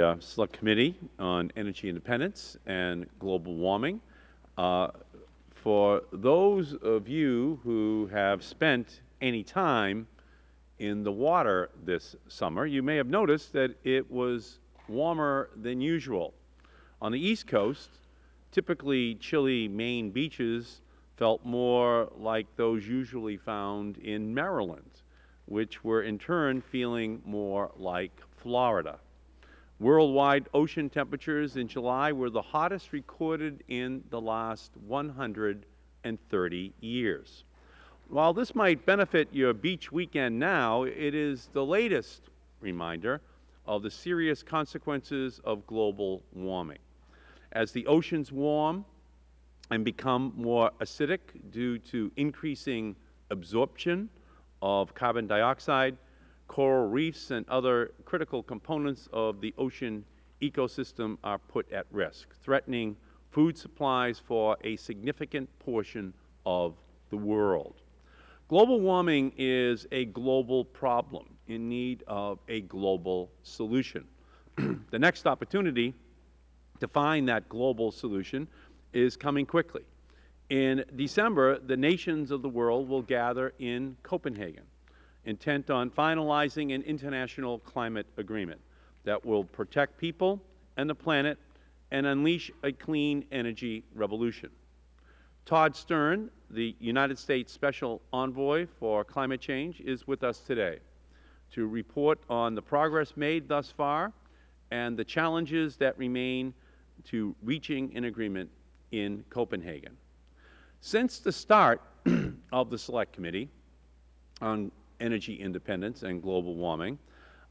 uh, Select Committee on Energy Independence and Global Warming. Uh, for those of you who have spent any time in the water this summer, you may have noticed that it was warmer than usual. On the East Coast, typically chilly Maine beaches felt more like those usually found in Maryland, which were in turn feeling more like Florida. Worldwide ocean temperatures in July were the hottest recorded in the last 130 years. While this might benefit your beach weekend now, it is the latest reminder of the serious consequences of global warming. As the oceans warm and become more acidic due to increasing absorption of carbon dioxide, coral reefs and other critical components of the ocean ecosystem are put at risk, threatening food supplies for a significant portion of the world. Global warming is a global problem in need of a global solution. the next opportunity to find that global solution is coming quickly. In December, the nations of the world will gather in Copenhagen intent on finalizing an international climate agreement that will protect people and the planet and unleash a clean energy revolution. Todd Stern, the United States Special Envoy for Climate Change, is with us today to report on the progress made thus far and the challenges that remain to reaching an agreement in Copenhagen. Since the start of the Select Committee on energy independence and global warming,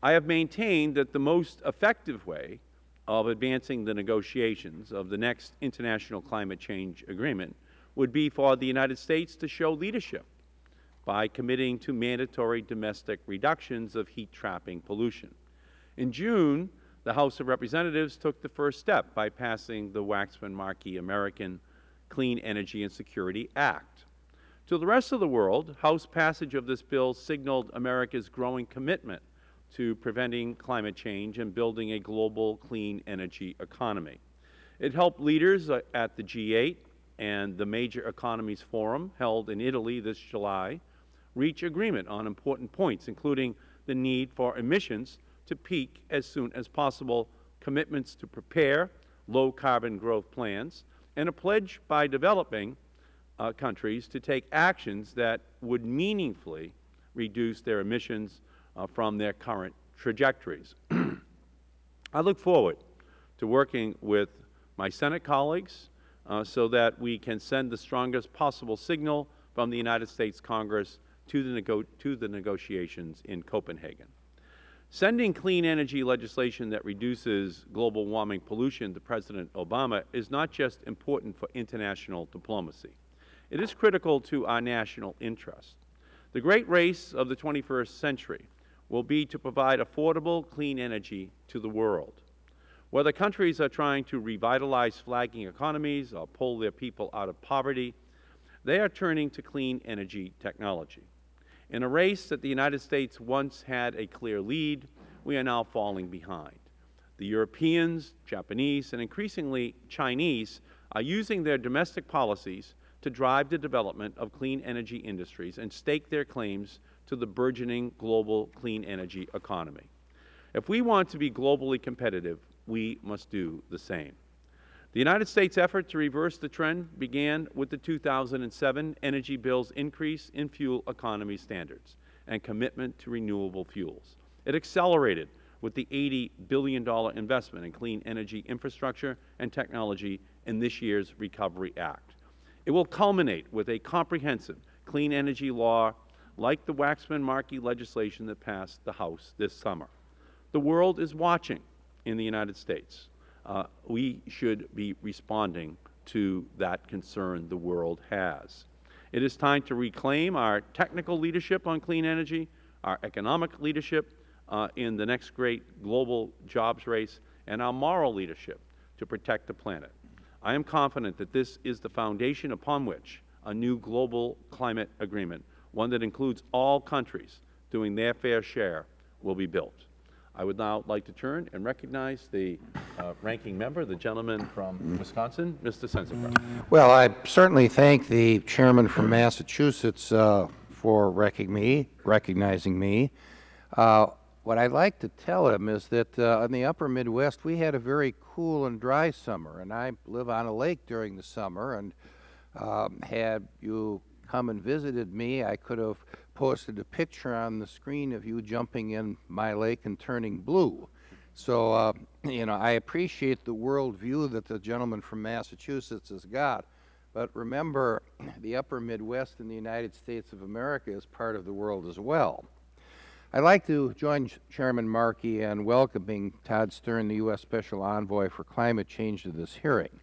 I have maintained that the most effective way of advancing the negotiations of the next international climate change agreement would be for the United States to show leadership by committing to mandatory domestic reductions of heat-trapping pollution. In June, the House of Representatives took the first step by passing the Waxman-Markey American Clean Energy and Security Act. To the rest of the world, House passage of this bill signaled America's growing commitment to preventing climate change and building a global clean energy economy. It helped leaders uh, at the G8 and the Major Economies Forum held in Italy this July reach agreement on important points, including the need for emissions to peak as soon as possible, commitments to prepare low-carbon growth plans, and a pledge by developing uh, countries to take actions that would meaningfully reduce their emissions uh, from their current trajectories. I look forward to working with my Senate colleagues uh, so that we can send the strongest possible signal from the United States Congress to the, to the negotiations in Copenhagen. Sending clean energy legislation that reduces global warming pollution to President Obama is not just important for international diplomacy. It is critical to our national interest. The great race of the 21st century will be to provide affordable, clean energy to the world. Whether countries are trying to revitalize flagging economies or pull their people out of poverty, they are turning to clean energy technology. In a race that the United States once had a clear lead, we are now falling behind. The Europeans, Japanese, and increasingly Chinese are using their domestic policies to drive the development of clean energy industries and stake their claims to the burgeoning global clean energy economy. If we want to be globally competitive, we must do the same. The United States' effort to reverse the trend began with the 2007 Energy Bill's increase in fuel economy standards and commitment to renewable fuels. It accelerated with the $80 billion investment in clean energy infrastructure and technology in this year's Recovery Act. It will culminate with a comprehensive clean energy law like the Waxman-Markey legislation that passed the House this summer. The world is watching in the United States. Uh, we should be responding to that concern the world has. It is time to reclaim our technical leadership on clean energy, our economic leadership uh, in the next great global jobs race, and our moral leadership to protect the planet. I am confident that this is the foundation upon which a new global climate agreement, one that includes all countries doing their fair share, will be built. I would now like to turn and recognize the uh, ranking member, the gentleman from Wisconsin, Mr. Sensenbrenner. Well, I certainly thank the chairman from Massachusetts uh, for me, recognizing me. Uh, what I'd like to tell him is that uh, in the upper Midwest, we had a very cool and dry summer, and I live on a lake during the summer, and um, had you come and visited me, I could have posted a picture on the screen of you jumping in my lake and turning blue. So, uh, you know, I appreciate the world view that the gentleman from Massachusetts has got. But remember, the upper Midwest in the United States of America is part of the world as well. I'd like to join Chairman Markey in welcoming Todd Stern, the U.S. Special Envoy for Climate Change, to this hearing.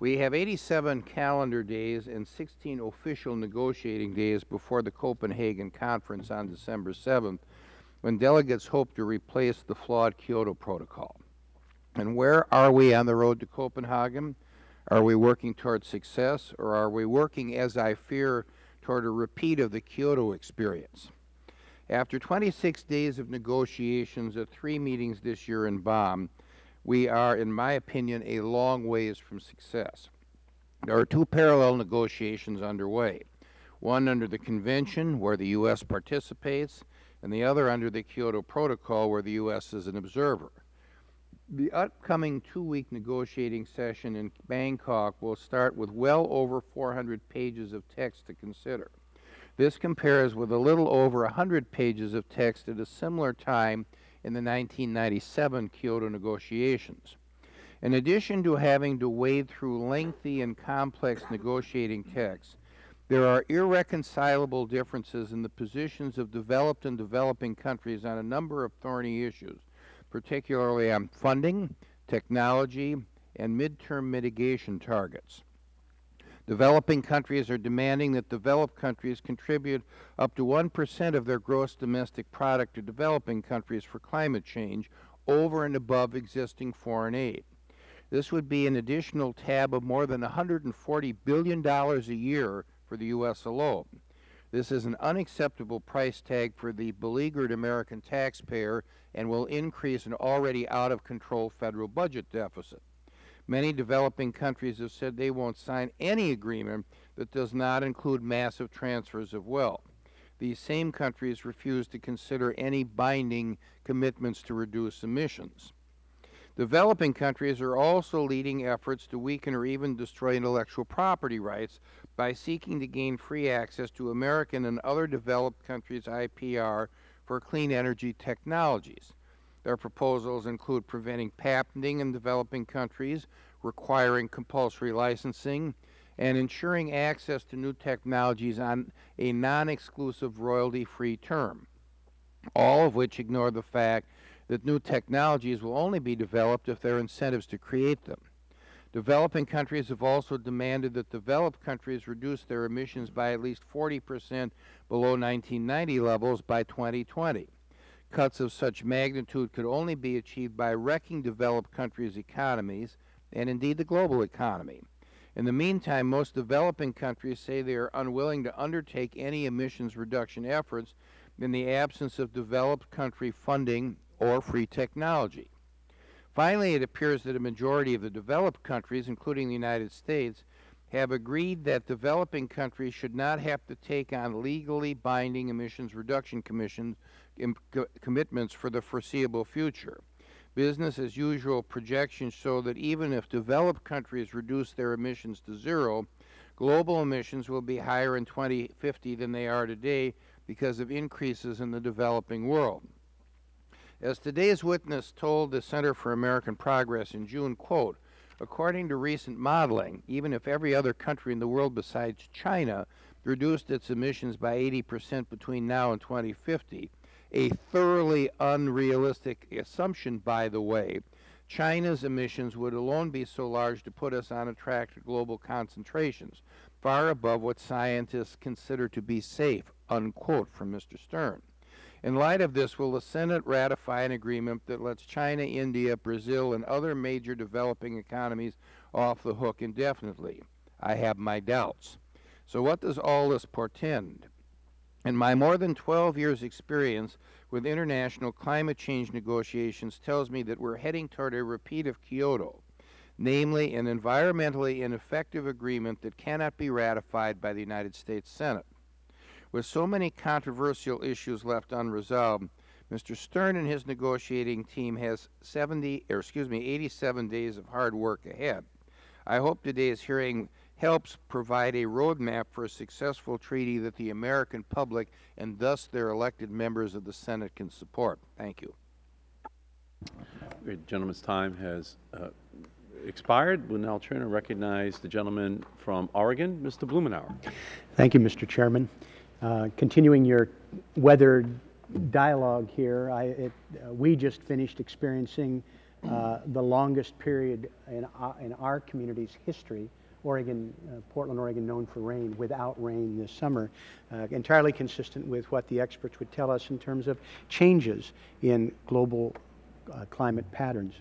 We have 87 calendar days and 16 official negotiating days before the Copenhagen Conference on December 7th, when delegates hope to replace the flawed Kyoto Protocol. And where are we on the road to Copenhagen? Are we working toward success, or are we working, as I fear, toward a repeat of the Kyoto experience? After 26 days of negotiations at three meetings this year in Bonn, we are, in my opinion, a long ways from success. There are two parallel negotiations underway, one under the Convention, where the U.S. participates, and the other under the Kyoto Protocol, where the U.S. is an observer. The upcoming two-week negotiating session in Bangkok will start with well over 400 pages of text to consider. This compares with a little over 100 pages of text at a similar time in the 1997 Kyoto negotiations. In addition to having to wade through lengthy and complex negotiating texts, there are irreconcilable differences in the positions of developed and developing countries on a number of thorny issues, particularly on funding, technology, and midterm mitigation targets. Developing countries are demanding that developed countries contribute up to 1 percent of their gross domestic product to developing countries for climate change over and above existing foreign aid. This would be an additional tab of more than $140 billion a year for the U.S. alone. This is an unacceptable price tag for the beleaguered American taxpayer and will increase an already out-of-control Federal budget deficit. Many developing countries have said they won't sign any agreement that does not include massive transfers of wealth. These same countries refuse to consider any binding commitments to reduce emissions. Developing countries are also leading efforts to weaken or even destroy intellectual property rights by seeking to gain free access to American and other developed countries' IPR for clean energy technologies. Their proposals include preventing patenting in developing countries, requiring compulsory licensing, and ensuring access to new technologies on a non-exclusive royalty-free term, all of which ignore the fact that new technologies will only be developed if there are incentives to create them. Developing countries have also demanded that developed countries reduce their emissions by at least 40 percent below 1990 levels by 2020. Cuts of such magnitude could only be achieved by wrecking developed countries' economies and indeed the global economy. In the meantime, most developing countries say they are unwilling to undertake any emissions reduction efforts in the absence of developed country funding or free technology. Finally, it appears that a majority of the developed countries, including the United States, have agreed that developing countries should not have to take on legally binding emissions reduction commission commitments for the foreseeable future. Business as usual projections show that even if developed countries reduce their emissions to zero, global emissions will be higher in 2050 than they are today because of increases in the developing world. As today's witness told the Center for American Progress in June, quote, according to recent modeling, even if every other country in the world besides China reduced its emissions by 80 percent between now and 2050, a thoroughly unrealistic assumption, by the way, China's emissions would alone be so large to put us on a track to global concentrations, far above what scientists consider to be safe, unquote, from Mr. Stern. In light of this, will the Senate ratify an agreement that lets China, India, Brazil, and other major developing economies off the hook indefinitely? I have my doubts. So what does all this portend? In my more than 12 years' experience with international climate change negotiations tells me that we are heading toward a repeat of Kyoto, namely an environmentally ineffective agreement that cannot be ratified by the United States Senate. With so many controversial issues left unresolved, Mr. Stern and his negotiating team has 70, or excuse me, 87 days of hard work ahead. I hope today's hearing helps provide a roadmap for a successful treaty that the American public and thus their elected members of the Senate can support. Thank you. The gentleman's time has uh, expired. We'll now turn and recognize the gentleman from Oregon, Mr. Blumenauer. Thank you, Mr. Chairman. Uh, continuing your weather dialogue here, I, it, uh, we just finished experiencing uh, the longest period in, our, in our community's history, Oregon, uh, Portland, Oregon, known for rain, without rain this summer, uh, entirely consistent with what the experts would tell us in terms of changes in global uh, climate patterns.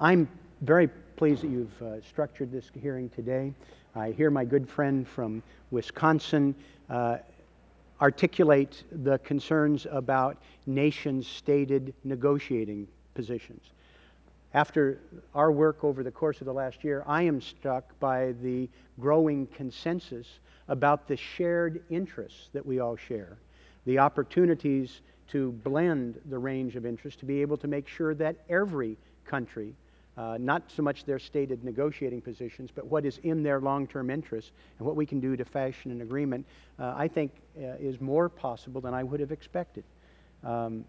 I'm very pleased that you've structured this hearing today. I hear my good friend from Wisconsin uh, articulate the concerns about nations' stated negotiating positions. After our work over the course of the last year, I am struck by the growing consensus about the shared interests that we all share, the opportunities to blend the range of interests to be able to make sure that every country uh, not so much their stated negotiating positions, but what is in their long-term interests and what we can do to fashion an agreement, uh, I think uh, is more possible than I would have expected. Um,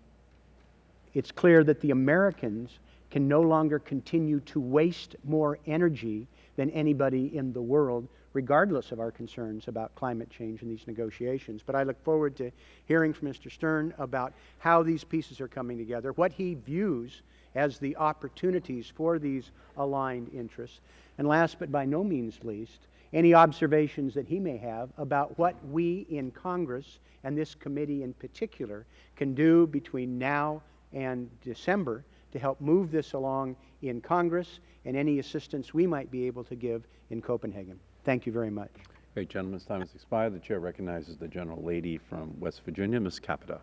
it's clear that the Americans can no longer continue to waste more energy than anybody in the world, regardless of our concerns about climate change in these negotiations. But I look forward to hearing from Mr. Stern about how these pieces are coming together, what he views as the opportunities for these aligned interests. And last but by no means least, any observations that he may have about what we in Congress and this committee in particular can do between now and December to help move this along in Congress and any assistance we might be able to give in Copenhagen. Thank you very much. Great. Gentleman's time has expired. The Chair recognizes the General Lady from West Virginia, Ms. Capito.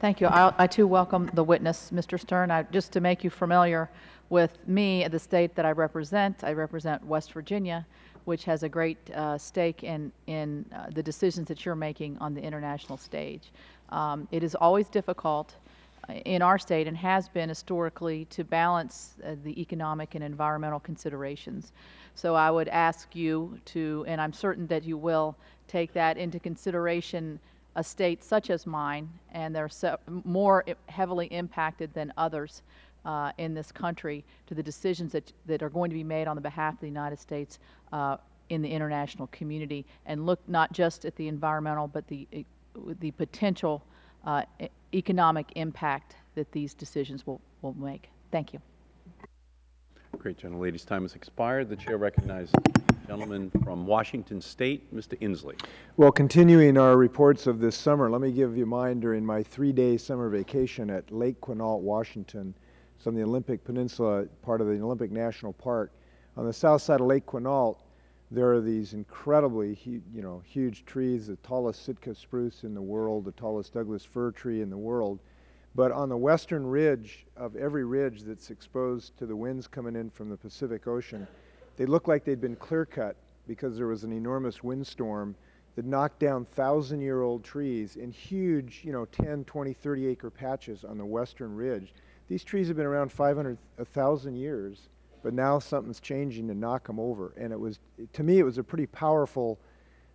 Thank you. I, I too welcome the witness, Mr. Stern. I, just to make you familiar with me, the state that I represent, I represent West Virginia, which has a great uh, stake in, in uh, the decisions that you're making on the international stage. Um, it is always difficult uh, in our state and has been historically to balance uh, the economic and environmental considerations. So I would ask you to, and I'm certain that you will, take that into consideration a state such as mine, and they're so more heavily impacted than others uh, in this country to the decisions that, that are going to be made on the behalf of the United States uh, in the international community, and look not just at the environmental, but the, the potential uh, economic impact that these decisions will, will make. Thank you. Great, gentlelady's time has expired. The Chair recognizes Gentleman from Washington State, Mr. Inslee. Well, continuing our reports of this summer, let me give you mine during my three-day summer vacation at Lake Quinault, Washington. It's on the Olympic Peninsula, part of the Olympic National Park. On the south side of Lake Quinault, there are these incredibly, you know, huge trees, the tallest Sitka spruce in the world, the tallest Douglas fir tree in the world. But on the western ridge of every ridge that's exposed to the winds coming in from the Pacific Ocean, they look like they'd been clear cut because there was an enormous windstorm that knocked down thousand year old trees in huge, you know, 10, 20, 30 acre patches on the western ridge. These trees have been around 500, 1,000 years, but now something's changing to knock them over. And it was, to me, it was a pretty powerful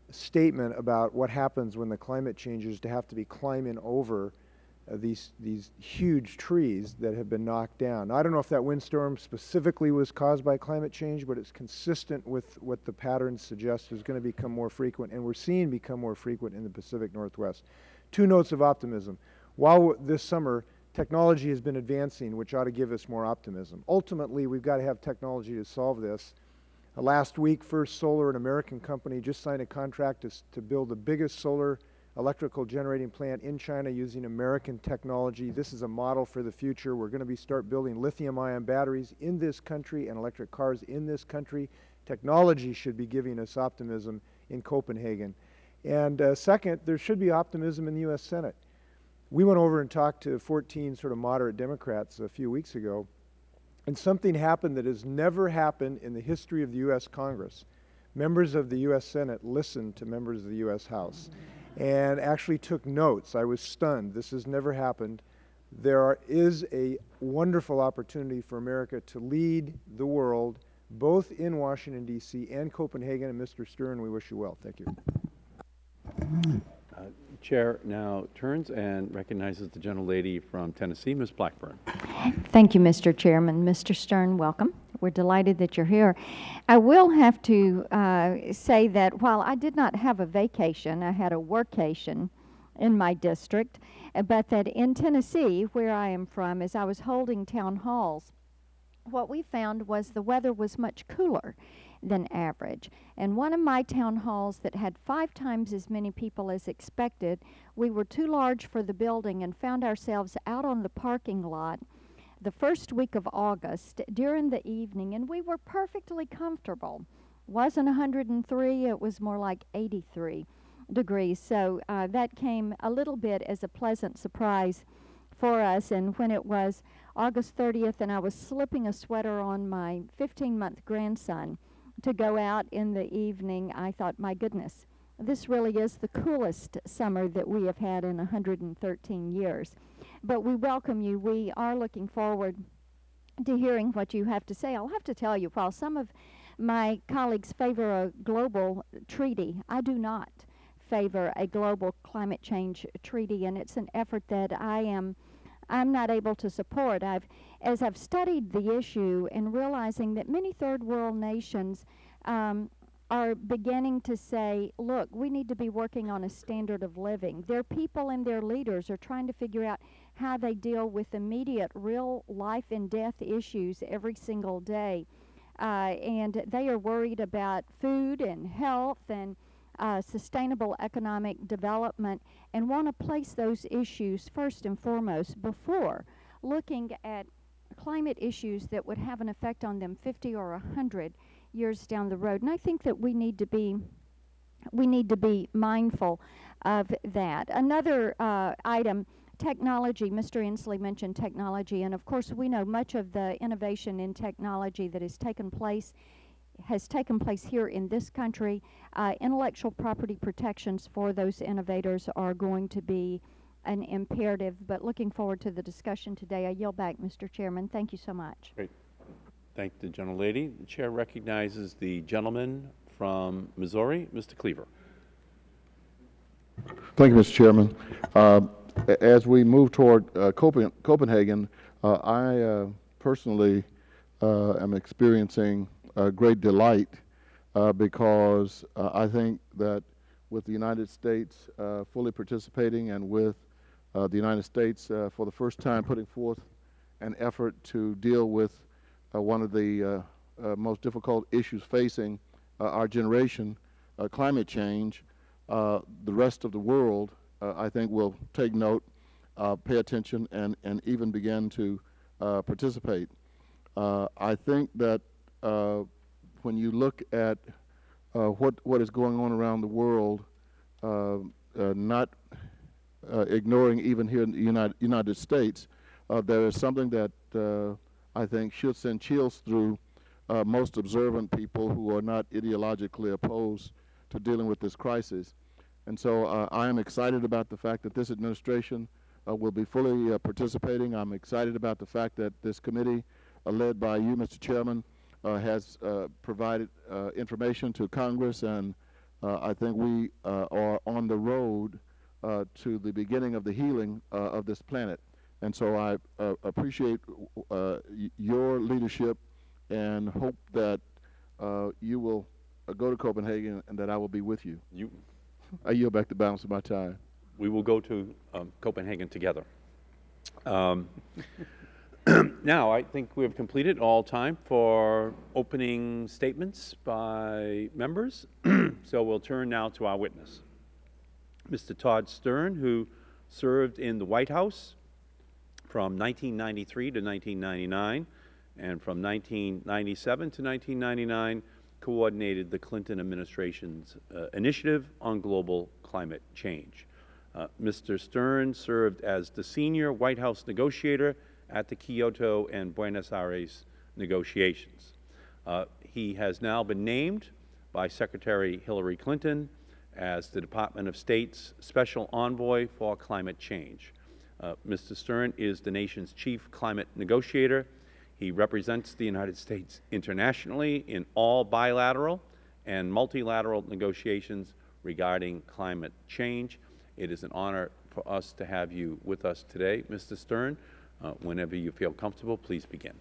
statement about what happens when the climate changes to have to be climbing over uh, these, these huge trees that have been knocked down. Now, I don't know if that windstorm specifically was caused by climate change, but it's consistent with what the patterns suggest is going to become more frequent, and we're seeing become more frequent in the Pacific Northwest. Two notes of optimism. While this summer, technology has been advancing, which ought to give us more optimism. Ultimately, we've got to have technology to solve this. Uh, last week, First Solar, an American company, just signed a contract to, to build the biggest solar electrical generating plant in China using American technology. This is a model for the future. We're going to be start building lithium-ion batteries in this country and electric cars in this country. Technology should be giving us optimism in Copenhagen. And uh, second, there should be optimism in the U.S. Senate. We went over and talked to 14 sort of moderate Democrats a few weeks ago, and something happened that has never happened in the history of the U.S. Congress. Members of the U.S. Senate listened to members of the U.S. House and actually took notes. I was stunned. This has never happened. There are, is a wonderful opportunity for America to lead the world, both in Washington, D.C. and Copenhagen. And Mr. Stern, we wish you well. Thank you. Chair now turns and recognizes the gentlelady from Tennessee, Ms. Blackburn. Thank you, Mr. Chairman. Mr. Stern, welcome. We're delighted that you're here. I will have to uh, say that while I did not have a vacation, I had a workation in my district, uh, but that in Tennessee, where I am from, as I was holding town halls, what we found was the weather was much cooler than average. And one of my town halls that had five times as many people as expected, we were too large for the building and found ourselves out on the parking lot the first week of August during the evening, and we were perfectly comfortable. Wasn't 103, it was more like 83 degrees. So uh, that came a little bit as a pleasant surprise for us. And when it was August 30th, and I was slipping a sweater on my 15 month grandson to go out in the evening, I thought, my goodness, this really is the coolest summer that we have had in 113 years. But we welcome you. We are looking forward to hearing what you have to say. I'll have to tell you, while some of my colleagues favor a global treaty, I do not favor a global climate change treaty, and it's an effort that I am I'm not able to support. I've, as I've studied the issue and realizing that many third world nations um, are beginning to say, look, we need to be working on a standard of living. Their people and their leaders are trying to figure out how they deal with immediate, real life and death issues every single day. Uh, and they are worried about food and health and uh, sustainable economic development and want to place those issues first and foremost before looking at climate issues that would have an effect on them 50 or 100 years down the road. And I think that we need to be we need to be mindful of that. Another uh, item, technology. Mr. Inslee mentioned technology, and of course we know much of the innovation in technology that has taken place has taken place here in this country. Uh, intellectual property protections for those innovators are going to be an imperative, but looking forward to the discussion today. I yield back, Mr. Chairman. Thank you so much. Great. Thank the gentlelady. The chair recognizes the gentleman from Missouri, Mr. Cleaver. Thank you, Mr. Chairman. Uh, as we move toward uh, Copen Copenhagen, uh, I uh, personally uh, am experiencing great delight uh, because uh, I think that with the United States uh, fully participating and with uh, the United States for the first time putting forth an effort to deal with one of the most difficult issues facing our generation, climate change, uh, the rest of the world, uh, I think, will take note, uh, pay attention, and, and even begin to participate. I think that when you look at what, what is going on around the world, not ignoring even here in the United, United States, there is something that I think should send chills through uh, most observant people who are not ideologically opposed to dealing with this crisis. And so uh, I am excited about the fact that this administration uh, will be fully uh, participating. I'm excited about the fact that this committee, uh, led by you, Mr. Chairman, uh, Uh, has uh, provided uh, information to Congress, and uh, I think we are on the road to the beginning of the healing of this planet. And so I appreciate your leadership and hope that you will uh, go to Copenhagen and that I will be with you. You, I yield back the balance of my time. we will go to um, Copenhagen together. Um, now, I think we have completed all time for opening statements by members. so we'll turn now to our witness, Mr. Todd Stern, who served in the White House from 1993 to 1999, and from 1997 to 1999 coordinated the Clinton administration's uh, initiative on global climate change. Uh, Mr. Stern served as the senior White House negotiator at the Kyoto and Buenos Aires negotiations. Uh, he has now been named by Secretary Hillary Clinton as the Department of State's Special Envoy for Climate Change. Uh, Mr. Stern is the nation's chief climate negotiator. He represents the United States internationally in all bilateral and multilateral negotiations regarding climate change. It is an honor for us to have you with us today, Mr. Stern. Uh, whenever you feel comfortable, please begin.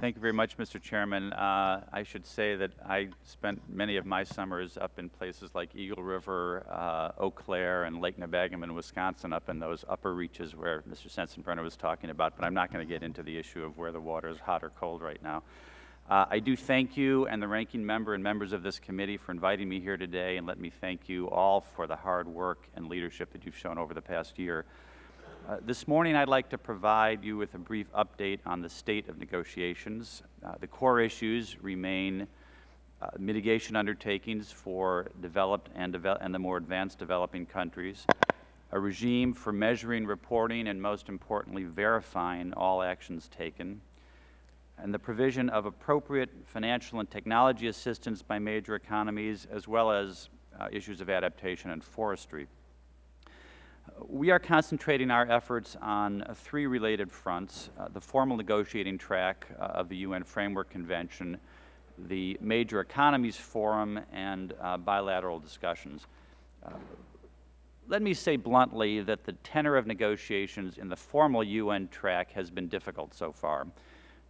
Thank you very much, Mr. Chairman. Uh, I should say that I spent many of my summers up in places like Eagle River, uh, Eau Claire, and Lake Nebagamon, Wisconsin, up in those upper reaches where Mr. Sensenbrenner was talking about, but I'm not going to get into the issue of where the water is hot or cold right now. Uh, I do thank you and the ranking member and members of this committee for inviting me here today, and let me thank you all for the hard work and leadership that you've shown over the past year. Uh, this morning, I'd like to provide you with a brief update on the state of negotiations. Uh, the core issues remain uh, mitigation undertakings for developed and, devel and the more advanced developing countries, a regime for measuring, reporting, and most importantly, verifying all actions taken, and the provision of appropriate financial and technology assistance by major economies, as well as uh, issues of adaptation and forestry. We are concentrating our efforts on three related fronts, uh, the formal negotiating track uh, of the UN Framework Convention, the Major Economies Forum, and uh, bilateral discussions. Uh, let me say bluntly that the tenor of negotiations in the formal UN track has been difficult so far.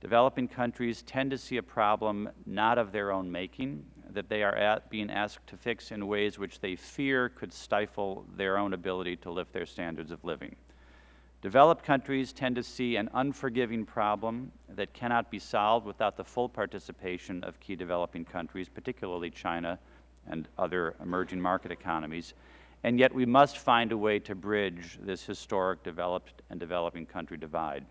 Developing countries tend to see a problem not of their own making, that they are at being asked to fix in ways which they fear could stifle their own ability to lift their standards of living. Developed countries tend to see an unforgiving problem that cannot be solved without the full participation of key developing countries, particularly China and other emerging market economies, and yet we must find a way to bridge this historic developed and developing country divide.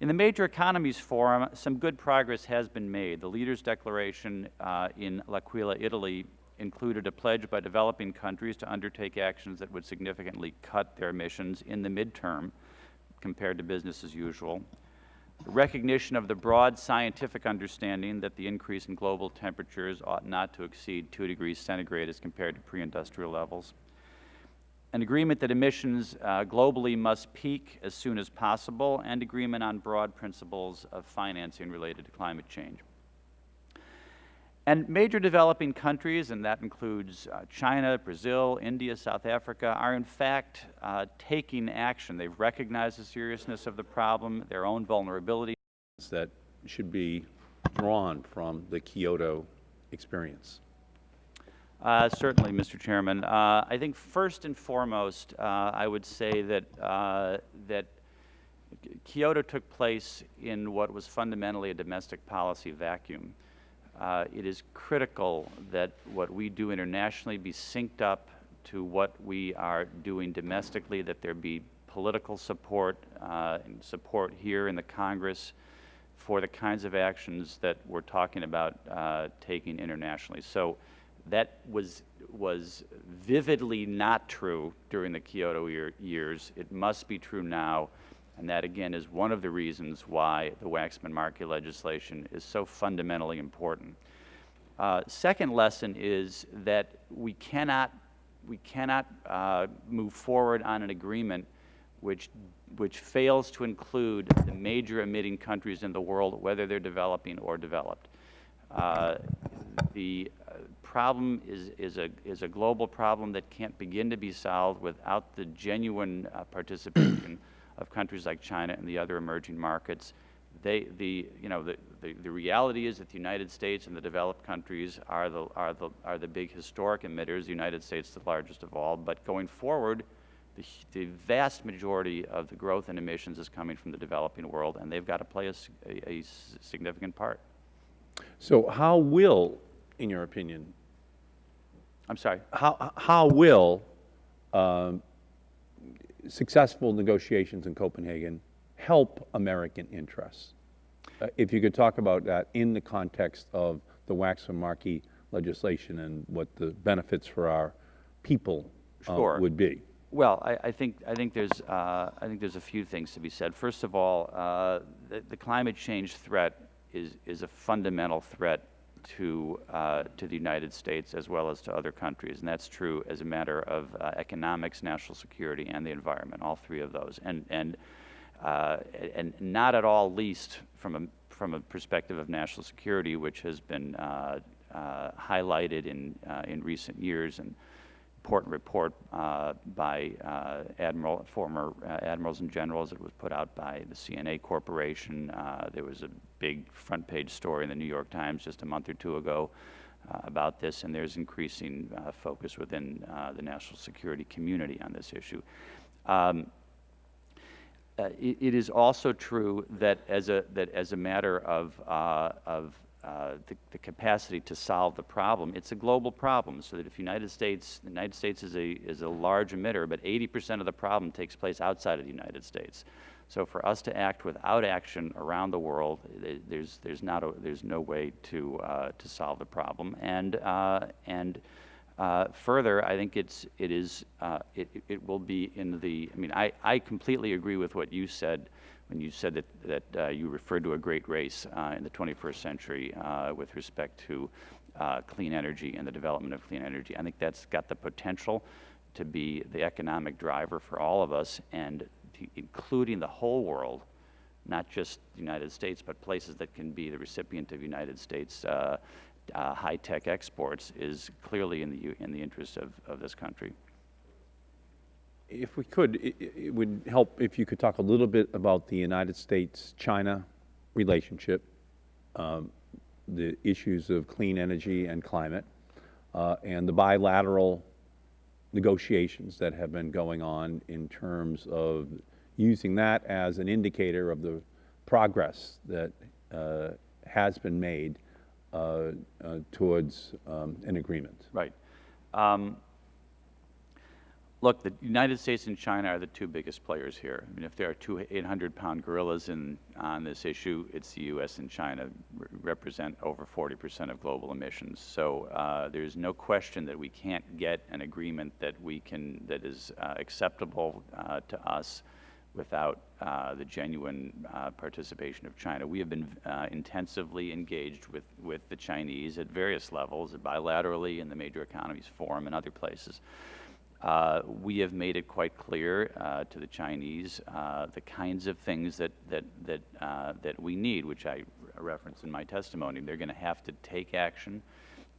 In the Major Economies Forum, some good progress has been made. The Leaders' Declaration uh, in L'Aquila, Italy, included a pledge by developing countries to undertake actions that would significantly cut their emissions in the midterm compared to business as usual. recognition of the broad scientific understanding that the increase in global temperatures ought not to exceed 2 degrees centigrade as compared to pre-industrial levels an agreement that emissions uh, globally must peak as soon as possible, and agreement on broad principles of financing related to climate change. And major developing countries, and that includes uh, China, Brazil, India, South Africa, are in fact uh, taking action. They've recognized the seriousness of the problem, their own vulnerability. That should be drawn from the Kyoto experience. Uh, certainly, Mr. Chairman. Uh, I think first and foremost, uh, I would say that, uh, that Kyoto took place in what was fundamentally a domestic policy vacuum. Uh, it is critical that what we do internationally be synced up to what we are doing domestically, that there be political support uh, and support here in the Congress for the kinds of actions that we're talking about taking internationally. So that was, was vividly not true during the Kyoto year, years. It must be true now. And that, again, is one of the reasons why the Waxman-Markey legislation is so fundamentally important. Uh, second lesson is that we cannot, we cannot uh, move forward on an agreement which, which fails to include the major emitting countries in the world, whether they're developing or developed. Uh, the problem is, is, a, is a global problem that can't begin to be solved without the genuine uh, participation of countries like China and the other emerging markets. They, the, you know, the, the, the, reality is that the United States and the developed countries are the, are, the, are the big historic emitters, the United States the largest of all, but going forward, the, the vast majority of the growth in emissions is coming from the developing world, and they've got to play a, a, a significant part. So how will, in your opinion, I'm sorry. How, how will um, successful negotiations in Copenhagen help American interests? Uh, if you could talk about that in the context of the Waxman-Markey legislation and what the benefits for our people uh, Sure. would be? Well, I, I think, I think there's, uh, I think there's a few things to be said. First of all, uh, the, the climate change threat is, is a fundamental threat to, uh, to the United States as well as to other countries. And that's true as a matter of uh, economics, national security, and the environment, all three of those. And, and, uh, and not at all least from a, from a perspective of national security, which has been uh, uh, highlighted in, uh, in recent years. And, important report uh, by uh, admiral, former uh, admirals and generals. It was put out by the CNA Corporation. Uh, there was a big front page story in the New York Times just a month or two ago uh, about this, and there's increasing focus within the national security community on this issue. Um, it, it is also true that as a, that as a matter of, of uh, the, the capacity to solve the problem, it's a global problem. So that if United States, the United States is a, is a large emitter, but 80% of the problem takes place outside of the United States. So for us to act without action around the world, there's, there's, not a, there's no way to, uh, to solve the problem. And, uh, and uh, further, I think it's, it, is, uh, it- it will be in the, I mean, I, I completely agree with what you said when you said that, that uh, you referred to a great race uh, in the 21st century uh, with respect to clean energy and the development of clean energy. I think that's got the potential to be the economic driver for all of us, and including the whole world, not just the United States, but places that can be the recipient of United States uh, uh, high-tech exports, is clearly in the, in the interest of, of this country. If we could, it, it would help if you could talk a little bit about the United States-China relationship, um, the issues of clean energy and climate, uh, and the bilateral negotiations that have been going on in terms of using that as an indicator of the progress that uh, has been made uh, uh, towards um, an agreement. Right. Um, Look, the United States and China are the two biggest players here. I mean, if there are two 800-pound gorillas in, on this issue, it's the U.S. and China re- represent over 40% of global emissions. So uh, there's no question that we can't get an agreement that we can, that is uh, acceptable uh, to us without uh, the genuine uh, participation of China. We have been uh, intensively engaged with, with the Chinese at various levels, bilaterally in the Major Economies Forum and other places. Uh, we have made it quite clear uh, to the Chinese uh, the kinds of things that, that, that, uh, that we need, which I referenced in my testimony. They're going to have to take action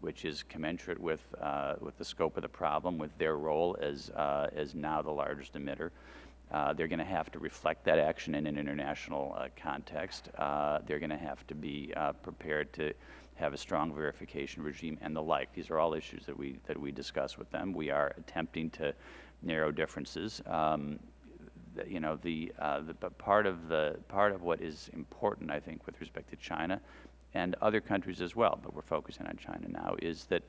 which is commensurate with, uh, with the scope of the problem, with their role as, as now the largest emitter. They're going to have to reflect that action in an international context. They're going to have to be prepared to have a strong verification regime and the like. These are all issues that we, that we discuss with them. We are attempting to narrow differences. Um, you know, the, uh, the, but part of the, part of what is important, I think, with respect to China and other countries as well, but we're focusing on China now, is that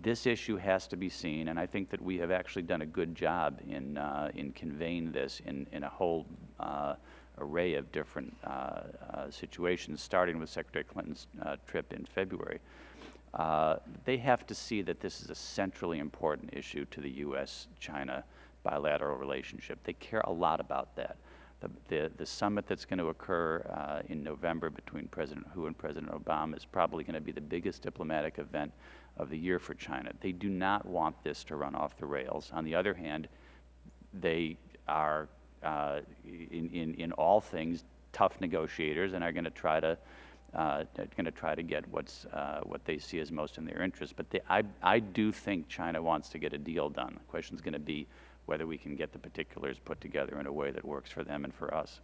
this issue has to be seen, and I think that we have actually done a good job in, uh, in conveying this in, in a whole uh, array of different uh, uh, situations, starting with Secretary Clinton's uh, trip in February. They have to see that this is a centrally important issue to the U.S.-China bilateral relationship. They care a lot about that. The, the, the summit that's going to occur uh, in November between President Hu and President Obama is probably going to be the biggest diplomatic event of the year for China. They do not want this to run off the rails. On the other hand, they are, uh, in, in, in all things, tough negotiators and are going to try to uh, going to try to get what's uh, what they see as most in their interest. But they, I I do think China wants to get a deal done. The question is going to be whether we can get the particulars put together in a way that works for them and for us.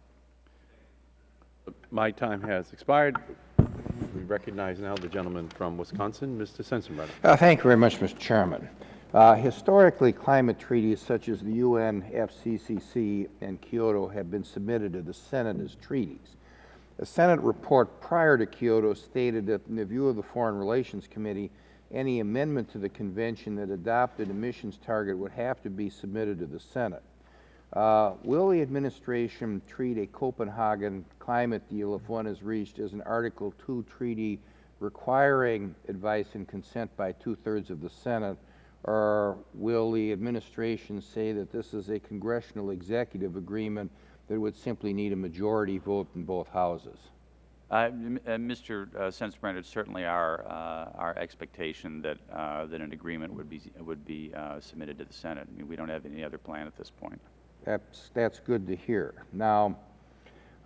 My time has expired. We recognize now the gentleman from Wisconsin, Mr. Sensenbrenner. Uh, Thank you very much, Mr. Chairman. Uh, Historically, climate treaties such as the UN, FCCC, and Kyoto have been submitted to the Senate as treaties. A Senate report prior to Kyoto stated that in the view of the Foreign Relations Committee, any amendment to the convention that adopted emissions target would have to be submitted to the Senate. Uh, Will the administration treat a Copenhagen climate deal, if one is reached, as an Article II treaty requiring advice and consent by two-thirds of the Senate, Or will the administration say that this is a congressional executive agreement that would simply need a majority vote in both houses? Uh, uh, Mr. uh, Sensenbrenner, it's certainly our, uh, our expectation that, uh, that an agreement would be, would be uh, submitted to the Senate. I mean, we don't have any other plan at this point. That's, that's good to hear. Now,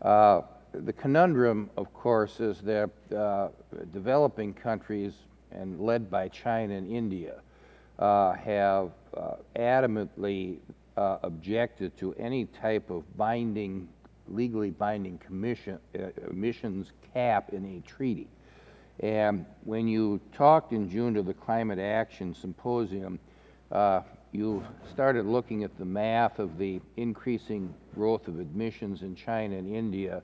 uh, the conundrum, of course, is that uh, developing countries, and led by China and India, uh, have uh, adamantly uh, objected to any type of binding, legally binding commission, uh, emissions cap in a treaty. And when you talked in June to the Climate Action Symposium, uh, you started looking at the math of the increasing growth of emissions in China and India,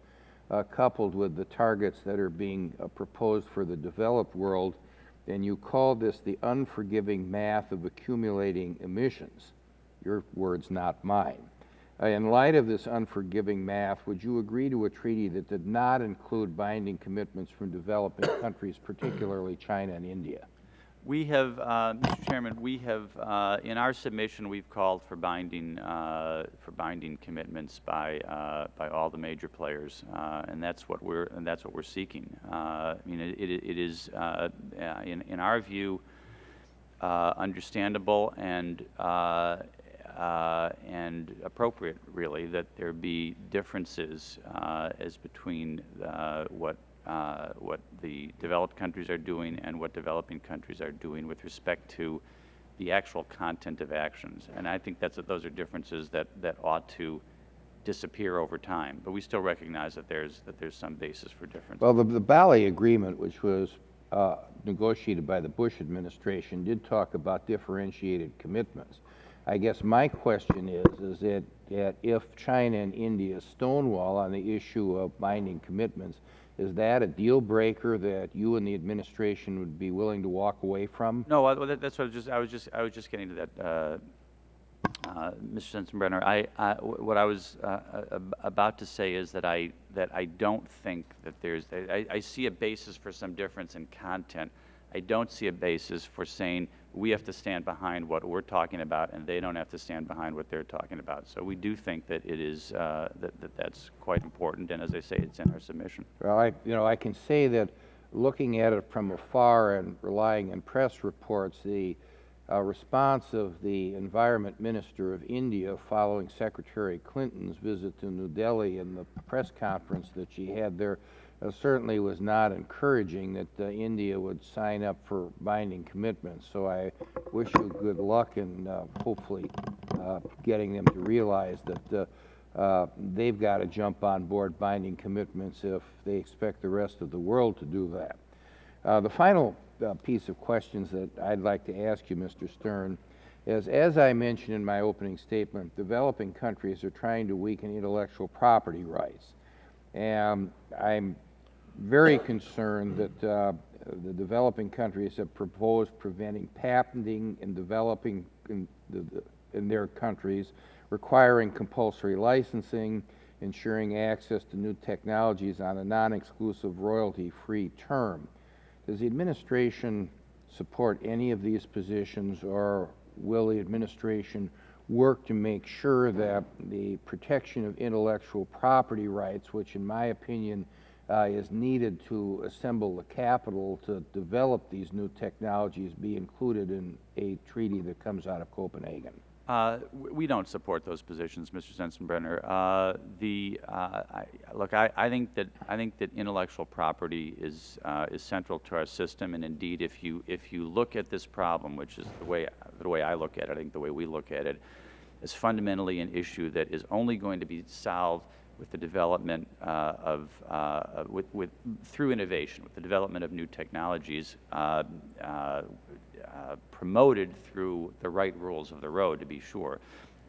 uh, coupled with the targets that are being uh, proposed for the developed world, and you call this the unforgiving math of accumulating emissions. Your words, not mine. Uh, in light of this unforgiving math, would you agree to a treaty that did not include binding commitments from developing countries, particularly China and India? We have, uh, Mr. Chairman, we have, uh, in our submission, we've called for binding, uh, for binding commitments by, uh, by all the major players, uh, and that's what we're, and that's what we're seeking. Uh, I mean, it, it it is, in, in our view, understandable and, and appropriate, really, that there be differences as between what, uh, what the developed countries are doing and what developing countries are doing with respect to the actual content of actions. And I think that's, those are differences that, that ought to disappear over time. But we still recognize that there's, that there's some basis for difference. Well, the, the Bali Agreement, which was uh, negotiated by the Bush administration, did talk about differentiated commitments. I guess my question is, is that, that if China and India stonewall on the issue of binding commitments, is that a deal breaker that you and the administration would be willing to walk away from? No, that- that's what I was just, I was just, I was just getting to that, uh, uh, Mr. Sensenbrenner. I, I- what I was uh, uh, about to say is that I, that I don't think that there's, I, I see a basis for some difference in content. I don't see a basis for saying we have to stand behind what we're talking about and they don't have to stand behind what they're talking about. So we do think that it is, uh, that, that that's quite important, and as I say, it's in our submission. Well, I, you know, I can say that looking at it from afar and relying on press reports, the uh, response of the Environment Minister of India following Secretary Clinton's visit to New Delhi and the press conference that she had there certainly was not encouraging that uh, India would sign up for binding commitments. So I wish you good luck in uh, hopefully uh, getting them to realize that uh, uh, they've got to jump on board binding commitments if they expect the rest of the world to do that. Uh, the final uh, piece of questions that I'd like to ask you, Mr. Stern, is as I mentioned in my opening statement, developing countries are trying to weaken intellectual property rights. And I'm very concerned that uh, the developing countries have proposed preventing patenting in developing in, the, in their countries, requiring compulsory licensing, ensuring access to new technologies on a non-exclusive royalty-free term. Does the administration support any of these positions, or will the administration work to make sure that the protection of intellectual property rights, which in my opinion uh, is needed to assemble the capital to develop these new technologies, be included in a treaty that comes out of Copenhagen? Uh, We don't support those positions, Mr. Sensenbrenner. Uh, The, uh, I- look, I I think that, I think that intellectual property is, uh, is central to our system, and indeed, if you, if you look at this problem, which is the way, the way I look at it, I think the way we look at it, is fundamentally an issue that is only going to be solved with the development uh, of, uh, with, with, through innovation, with the development of new technologies, uh, uh, uh, promoted through the right rules of the road, to be sure.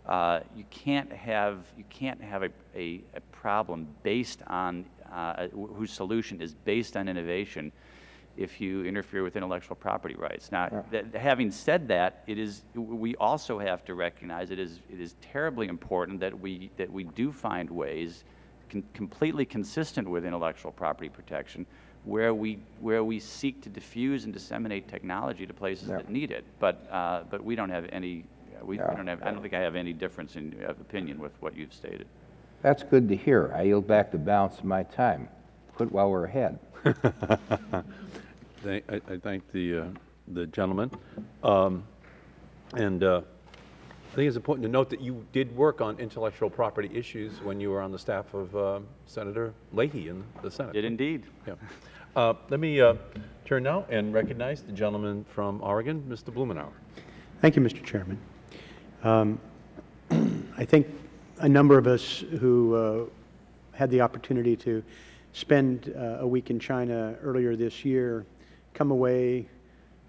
Uh, you can't have you can't have a, a, a problem based on wh- whose solution is based on innovation if you interfere with intellectual property rights. Now, th- having said that, it is we also have to recognize it is it is terribly important that we that we do find ways con- completely consistent with intellectual property protection where we, where we seek to diffuse and disseminate technology to places Yeah. that need it. But, uh, but we don't have any, we we Yeah. don't have, I don't think I have any difference in, of opinion with what you've stated. That's good to hear. I yield back the balance of my time. Quit while we're ahead. Thank- I I thank the uh, the gentleman. Um, And uh, I think it's important to note that you did work on intellectual property issues when you were on the staff of uh, Senator Leahy in the Senate. Did indeed. Yeah. Uh, Let me uh, turn now and recognize the gentleman from Oregon, Mr. Blumenauer. Thank you, Mr. Chairman. Um, I think a number of us who uh, had the opportunity to spend uh, a week in China earlier this year come away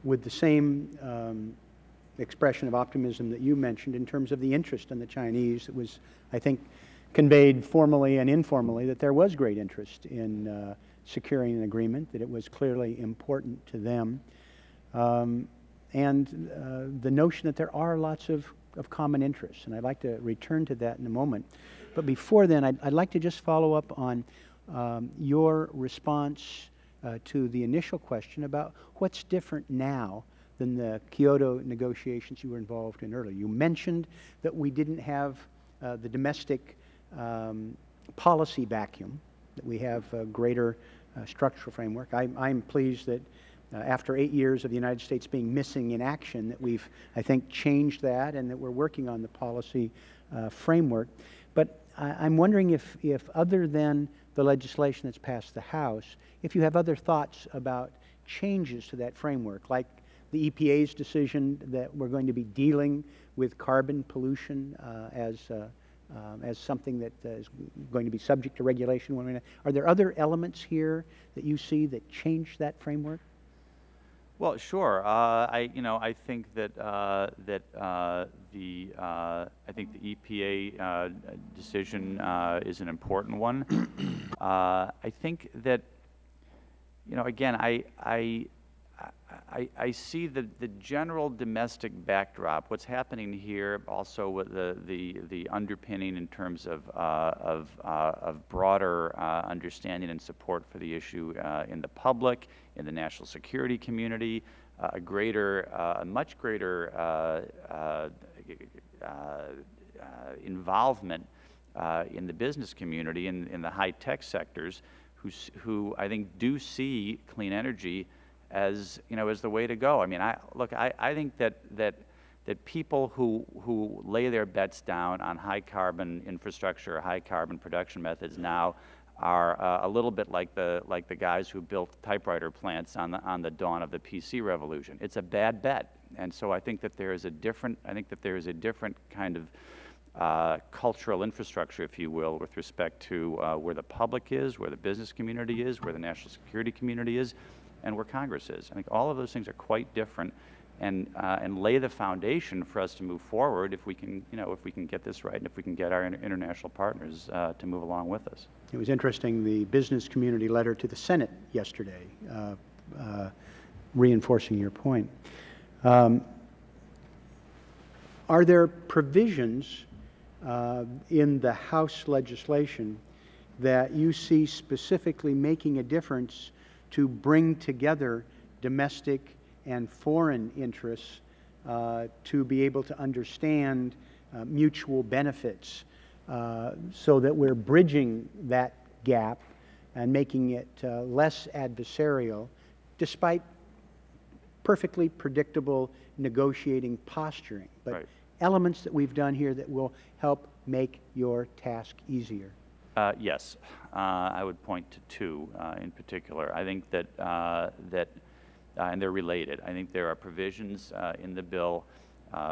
with the same um, expression of optimism that you mentioned in terms of the interest in the Chinese. It was, I think, conveyed formally and informally that there was great interest in uh, securing an agreement, that it was clearly important to them. Um, and uh, the notion that there are lots of, of common interests. And I'd like to return to that in a moment. But before then, I'd, I'd like to just follow up on um, your response uh, to the initial question about what's different now than the Kyoto negotiations you were involved in earlier. You mentioned that we didn't have uh, the domestic um, policy vacuum, that we have a greater uh, structural framework. I, I'm pleased that uh, after eight years of the United States being missing in action, that we've, I think, changed that and that we're working on the policy uh, framework. But I, I'm wondering if, if other than the legislation that's passed the House, if you have other thoughts about changes to that framework, like the EPA's decision that we're going to be dealing with carbon pollution uh, as, uh, um, as something that uh, is going to be subject to regulation. Are there other elements here that you see that change that framework? Well, sure. Uh, I, you know, I think that uh, that uh, the uh, I think the EPA uh, decision uh, is an important one. uh, I think that, you know, again, I I. I, I see the, the general domestic backdrop, what's happening here, also with the, the, the underpinning in terms of, uh, of, uh, of broader uh, understanding and support for the issue uh, in the public, in the national security community, uh, a greater, uh, a much greater involvement in the business community, in, in the high-tech sectors, who, who I think do see clean energy as you know as the way to go. I mean, I look, I, I think that that that people who who lay their bets down on high carbon infrastructure, high carbon production methods now are uh, a little bit like the like the guys who built typewriter plants on the on the dawn of the PC revolution. It's a bad bet, and so I think that there is a different I think that there is a different kind of uh, cultural infrastructure, if you will, with respect to uh, where the public is, where the business community is, where the national security community is, and where Congress is. I think all of those things are quite different and, uh, and lay the foundation for us to move forward if we can, you know, if we can get this right and if we can get our inter- international partners uh, to move along with us. It was interesting, the business community letter to the Senate yesterday, uh, uh, reinforcing your point. Um, Are there provisions uh, in the House legislation that you see specifically making a difference to bring together domestic and foreign interests uh, to be able to understand uh, mutual benefits uh, so that we're bridging that gap and making it uh, less adversarial despite perfectly predictable negotiating posturing, but Right. elements that we've done here that will help make your task easier. Uh, Yes, Uh, I would point to two uh, in particular. I think that, uh, that, uh, and they're related. I think there are provisions uh, in the bill,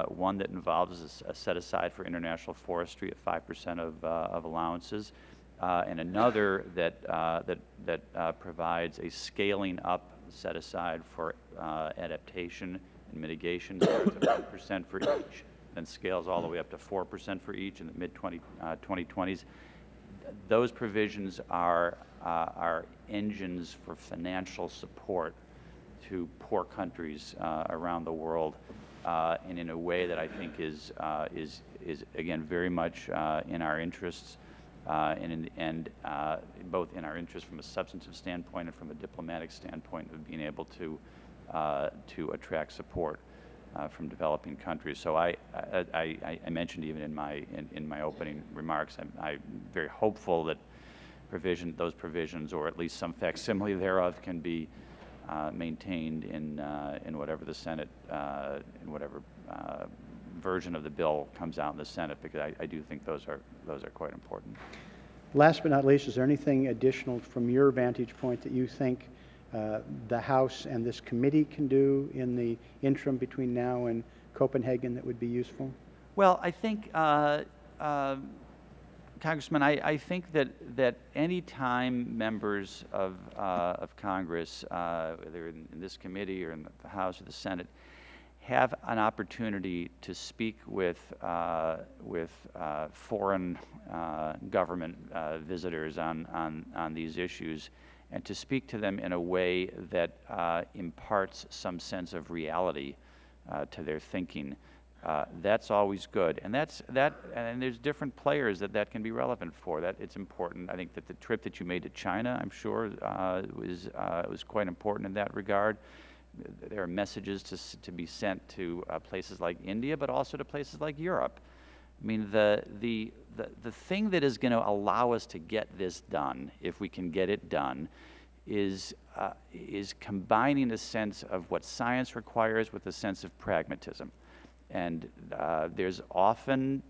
one that involves a set aside for international forestry at 5% of, uh, of allowances, and another that, that, that provides a scaling up set aside for adaptation and mitigation, starts at 1% for each, then scales all the way up to 4% for each in the mid-20, uh, 2020s those provisions are, uh, are engines for financial support to poor countries uh, around the world, uh, and in a way that I think is, uh, is, is again, very much uh, in our interests uh, and, in- and both in our interest from a substantive standpoint and from a diplomatic standpoint of being able to, to attract support uh, from developing countries. So I, I, I, I mentioned even in my, in, in my opening remarks, I'm, I'm very hopeful that provision, those provisions, or at least some facsimile thereof, can be uh, maintained in, uh, in whatever the Senate, uh, in whatever uh, version of the bill comes out in the Senate, because I, I do think those are, those are quite important. Last but not least, is there anything additional from your vantage point that you think uh, the House and this committee can do in the interim between now and Copenhagen that would be useful? Well, I think, uh, uh, Congressman, I, I think that, that any time members of, uh, of Congress, uh, whether in, in this committee or in the House or the Senate, have an opportunity to speak with, uh, with uh, foreign uh, government visitors on, on, on these issues and to speak to them in a way that uh, imparts some sense of reality uh, to their thinking. Uh, that's always good, and that's that. And there's different players that that can be relevant for. That it's important. I think that the trip that you made to China, I'm sure, uh, was uh, was quite important in that regard. There are messages to to be sent to uh, places like India, but also to places like Europe. I mean, the, the, the, the thing that is going to allow us to get this done, if we can get it done, is, uh, is combining a sense of what science requires with a sense of pragmatism. And uh, there's often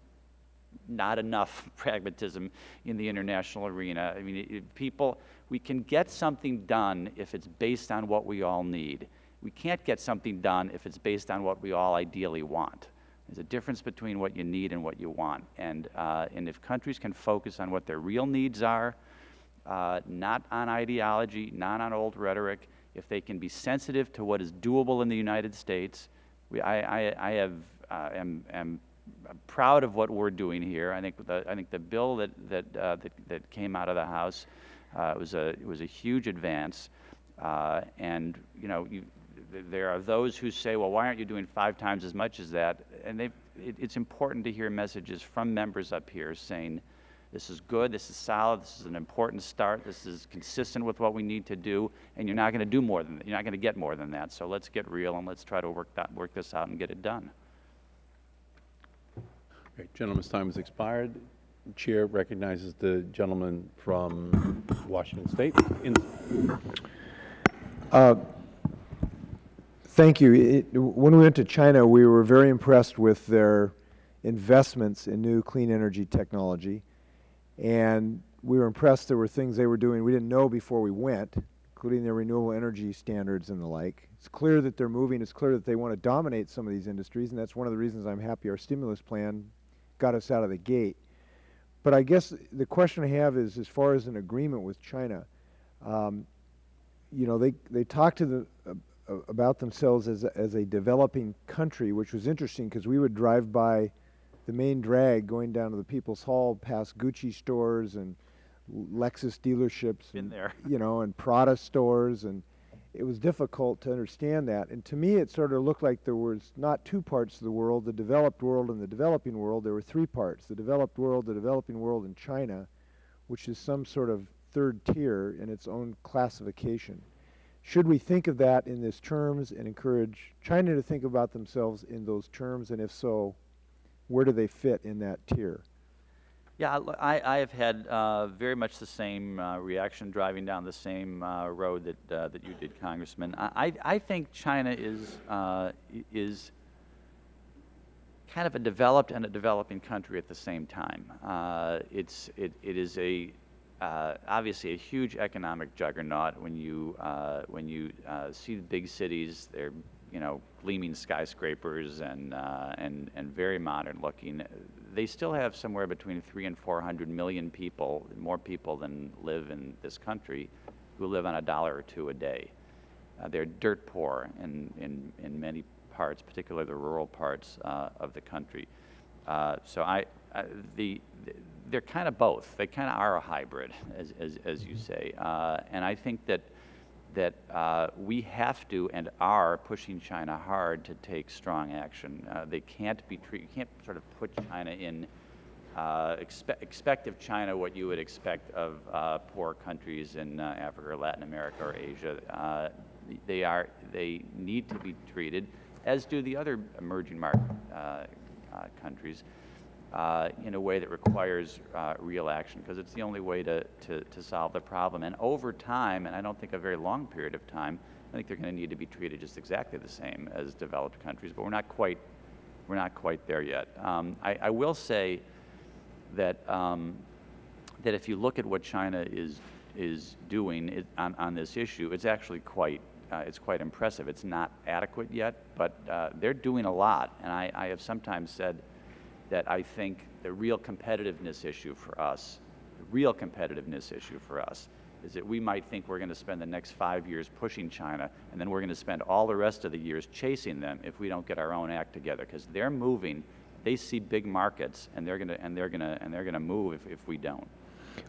not enough pragmatism in the international arena. I mean, it, people, we can get something done if it's based on what we all need. We can't get something done if it's based on what we all ideally want. There's a difference between what you need and what you want. And, uh, and if countries can focus on what their real needs are, uh, not on ideology, not on old rhetoric, if they can be sensitive to what is doable in the United States, we, I, I, I have, uh, am, am proud of what we're doing here. I think the, I think the bill that, that, uh, that, that came out of the House uh, was, a, was a huge advance. Uh, and, you know, you, there are those who say, well, why aren't you doing five times as much as that? And it, it's important to hear messages from members up here saying, this is good, this is solid, this is an important start, this is consistent with what we need to do, and you're not going to do more than that. You're not going to get more than that. So let's get real and let's try to work, that, work this out and get it done. Okay, Gentleman's time has expired. Chair recognizes the gentleman from Washington State. In- uh, Thank you. It, when we went to China, we were very impressed with their investments in new clean energy technology. And we were impressed there were things they were doing we didn't know before we went, including their renewable energy standards and the like. It's clear that they're moving. It's clear that they want to dominate some of these industries, and that's one of the reasons I'm happy our stimulus plan got us out of the gate. But I guess the question I have is, as far as an agreement with China, um, you know, they, they talk to the, about themselves as a, as a developing country, which was interesting because we would drive by the main drag going down to the People's Hall past Gucci stores and Lexus dealerships. Been and, there. You know, and Prada stores. And it was difficult to understand that. And to me, it sort of looked like there was not two parts of the world, the developed world and the developing world. There were three parts, the developed world, the developing world, and China, which is some sort of third tier in its own classification. Should we think of that in these terms and encourage China to think about themselves in those terms? And if so, where do they fit in that tier? Yeah, I have had uh, very much the same uh, reaction driving down the same uh, road that, uh, that you did, Congressman. I, I I think China is, uh, is kind of a developed and a developing country at the same time. Uh, it's, it, it is a, uh, obviously a huge economic juggernaut when you, uh, when you uh, see the big cities, they're, you know, gleaming skyscrapers and, uh, and, and very modern looking. They still have somewhere between three and 400 million people, more people than live in this country, who live on a dollar or two a day. Uh, they're dirt poor in, in, in many parts, particularly the rural parts uh, of the country. So I, uh, the, they're kind of both. They kind of are a hybrid, as, as, as you say. Uh, and I think that, that uh, we have to and are pushing China hard to take strong action. Uh, they can't be treat, you can't sort of put China in uh, expect, expect of China what you would expect of uh, poor countries in uh, Africa or Latin America or Asia. Uh, they are they need to be treated, as do the other emerging market uh, uh, countries, uh, in a way that requires uh, real action, because it's the only way to, to, to solve the problem. And over time, and I don't think a very long period of time, I think they're going to need to be treated just exactly the same as developed countries, but we're not quite, we're not quite there yet. Um, I, I will say that, um, that if you look at what China is, is doing it, on, on this issue, it's actually quite, uh, it's quite impressive. It's not adequate yet, but uh, they're doing a lot. And I, I have sometimes said that I think the real competitiveness issue for us, the real competitiveness issue for us, is that we might think we're going to spend the next five years pushing China, and then we're going to spend all the rest of the years chasing them if we don't get our own act together, because they're moving. They see big markets, and they're going to and they're going to and they're going to move if, if we don't.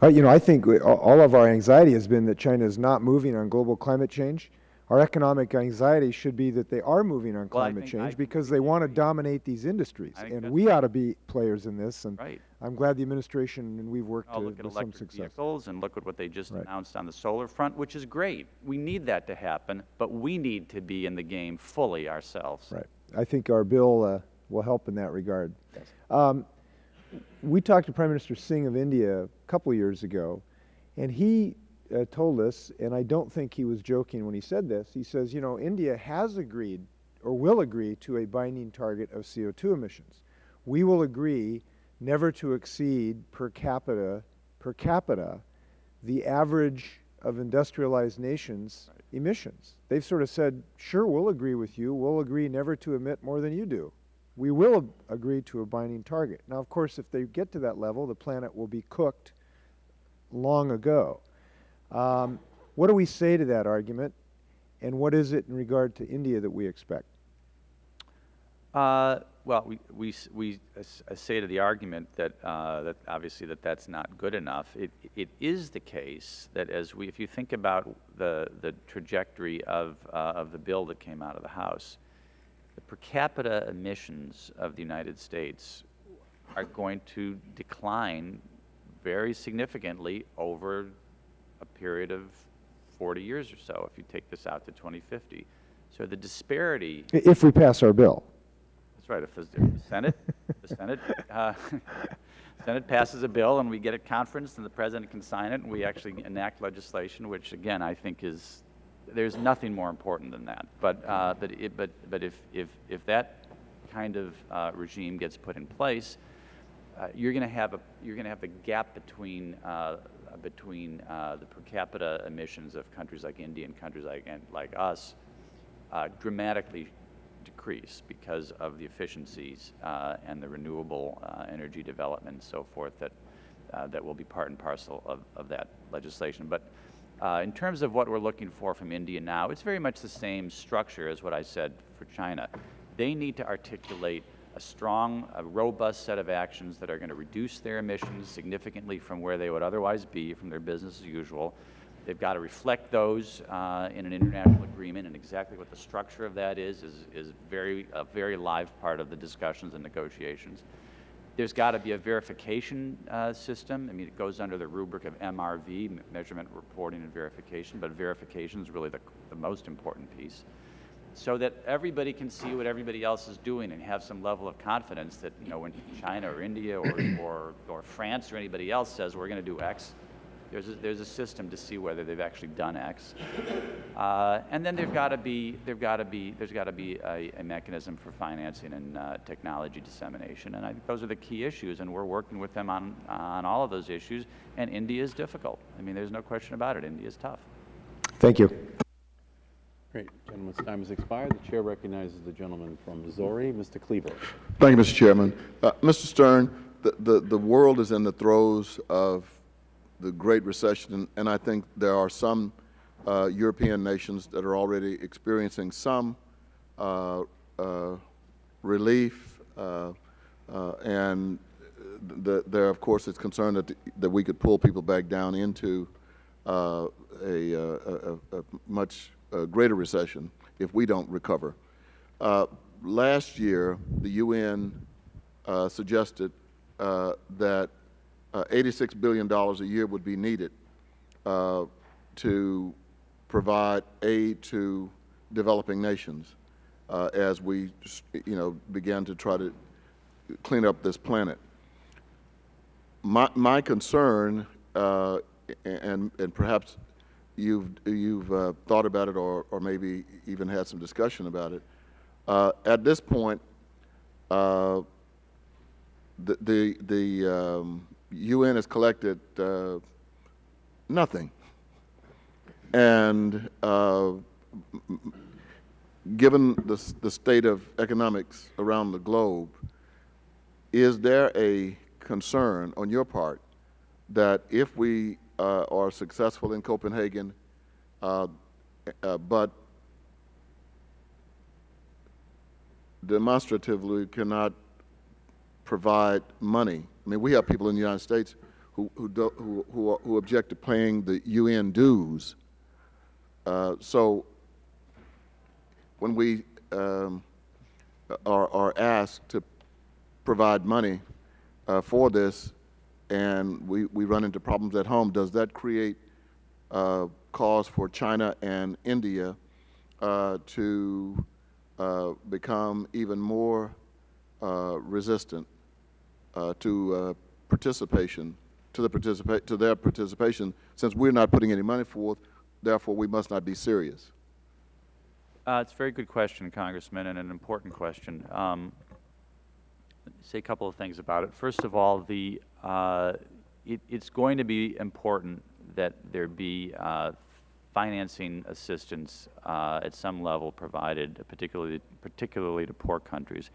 Uh, you know, I think all of our anxiety has been that China is not moving on global climate change. Our economic anxiety should be that they are moving on Well, climate think I change because they want to dominate these industries. And we ought to be players in this, and Right. I'm glad the administration and we've worked Oh, to look at some success. vehicles and look at what they just Right. announced on the solar front, which is great. We need that to happen, but we need to be in the game fully ourselves. Right. I think our bill uh, will help in that regard. Um, we talked to Prime Minister Singh of India a couple of years ago, and he uh, told us, and I don't think he was joking when he said this, he says, you know, India has agreed or will agree to a binding target of CO2 emissions. We will agree never to exceed per capita, per capita, the average of industrialized nations' emissions. They've sort of said, sure, we'll agree with you. We'll agree never to emit more than you do. We will agree to a binding target. Now, of course, if they get to that level, the planet will be cooked long ago. Um, what do we say to that argument, and what is it in regard to India that we expect? Uh, well, we, we, we uh, say to the argument that, uh, that obviously that that's not good enough. It, it is the case that as we, if you think about the, the trajectory of, uh, of the bill that came out of the House, the per capita emissions of the United States are going to decline very significantly over period of 40 years or so, if you take this out to 2050. So the disparity If we pass our bill. that's right. If the if the Senate, the Senate, uh, Senate passes a bill and we get it conferenced and the president can sign it and we actually enact legislation, which again, I think is, there's nothing more important than that. But, uh, but it, but, but if, if, if that kind of, uh, regime gets put in place, uh, you're going to have a, you're going to have the gap between, uh, between, uh, the per capita emissions of countries like India and countries like, and like us, uh, dramatically decrease because of the efficiencies uh, and the renewable uh, energy development and so forth that, uh, that will be part and parcel of, of that legislation. But uh, in terms of what we're looking for from India now, it's very much the same structure as what I said for China. They need to articulate a strong, a robust set of actions that are going to reduce their emissions significantly from where they would otherwise be from their business as usual. They've got to reflect those uh, in an international agreement, and exactly what the structure of that is is, is very, a very live part of the discussions and negotiations. There's got to be a verification uh, system. I mean, it goes under the rubric of MRV, measurement, reporting, and verification, but verification is really the, the most important piece so that everybody can see what everybody else is doing and have some level of confidence that, you know, when China or India or, or, or France or anybody else says we're going to do X, there's a, there's a system to see whether they've actually done X. Uh, and then there've got to be, there've got to be, there's got to be a, a mechanism for financing and uh, technology dissemination. And I think those are the key issues, and we're working with them on, on all of those issues. And India is difficult. I mean, there's no question about it. India is tough. Thank you. Great. Gentleman's time has expired. The chair recognizes the gentleman from Missouri, Mr. Cleaver. Thank you, Mr. Chairman. Uh, Mr. Stern, the, the, the world is in the throes of the Great Recession, and, I think there are some uh, European nations that are already experiencing some uh, uh, relief, uh, uh, and the, there, of course, is concern that, that we could pull people back down into a, a, a, a much uh, greater recession if we don't recover. Uh, last year, the UN uh, suggested uh, that uh, $86 billion a year would be needed uh, to provide aid to developing nations uh, as we, you know, began to try to clean up this planet. My, my concern, and, and perhaps you've, you've uh, thought about it or, or maybe even had some discussion about it, uh, at this point, uh, the, the, the um, UN has collected uh, nothing. And uh, given the, the state of economics around the globe, is there a concern on your part that if we are successful in Copenhagen, uh, uh, but demonstratively cannot provide money? I mean, we have people in the United States who, who, do, who, who, who object to paying the UN dues. Uh, so when we um, are, are asked to provide money uh, for this and we, we run into problems at home, does that create uh, cause for China and India uh, to uh, become even more uh, resistant uh, to uh, participation, to, the participa- to their participation, since we're not putting any money forth, therefore we must not be serious? It's a very good question, Congressman, and an important question. Um, say a couple of things about it. First of all, the uh, it, it's going to be important that there be uh, financing assistance uh, at some level provided, particularly particularly to poor countries.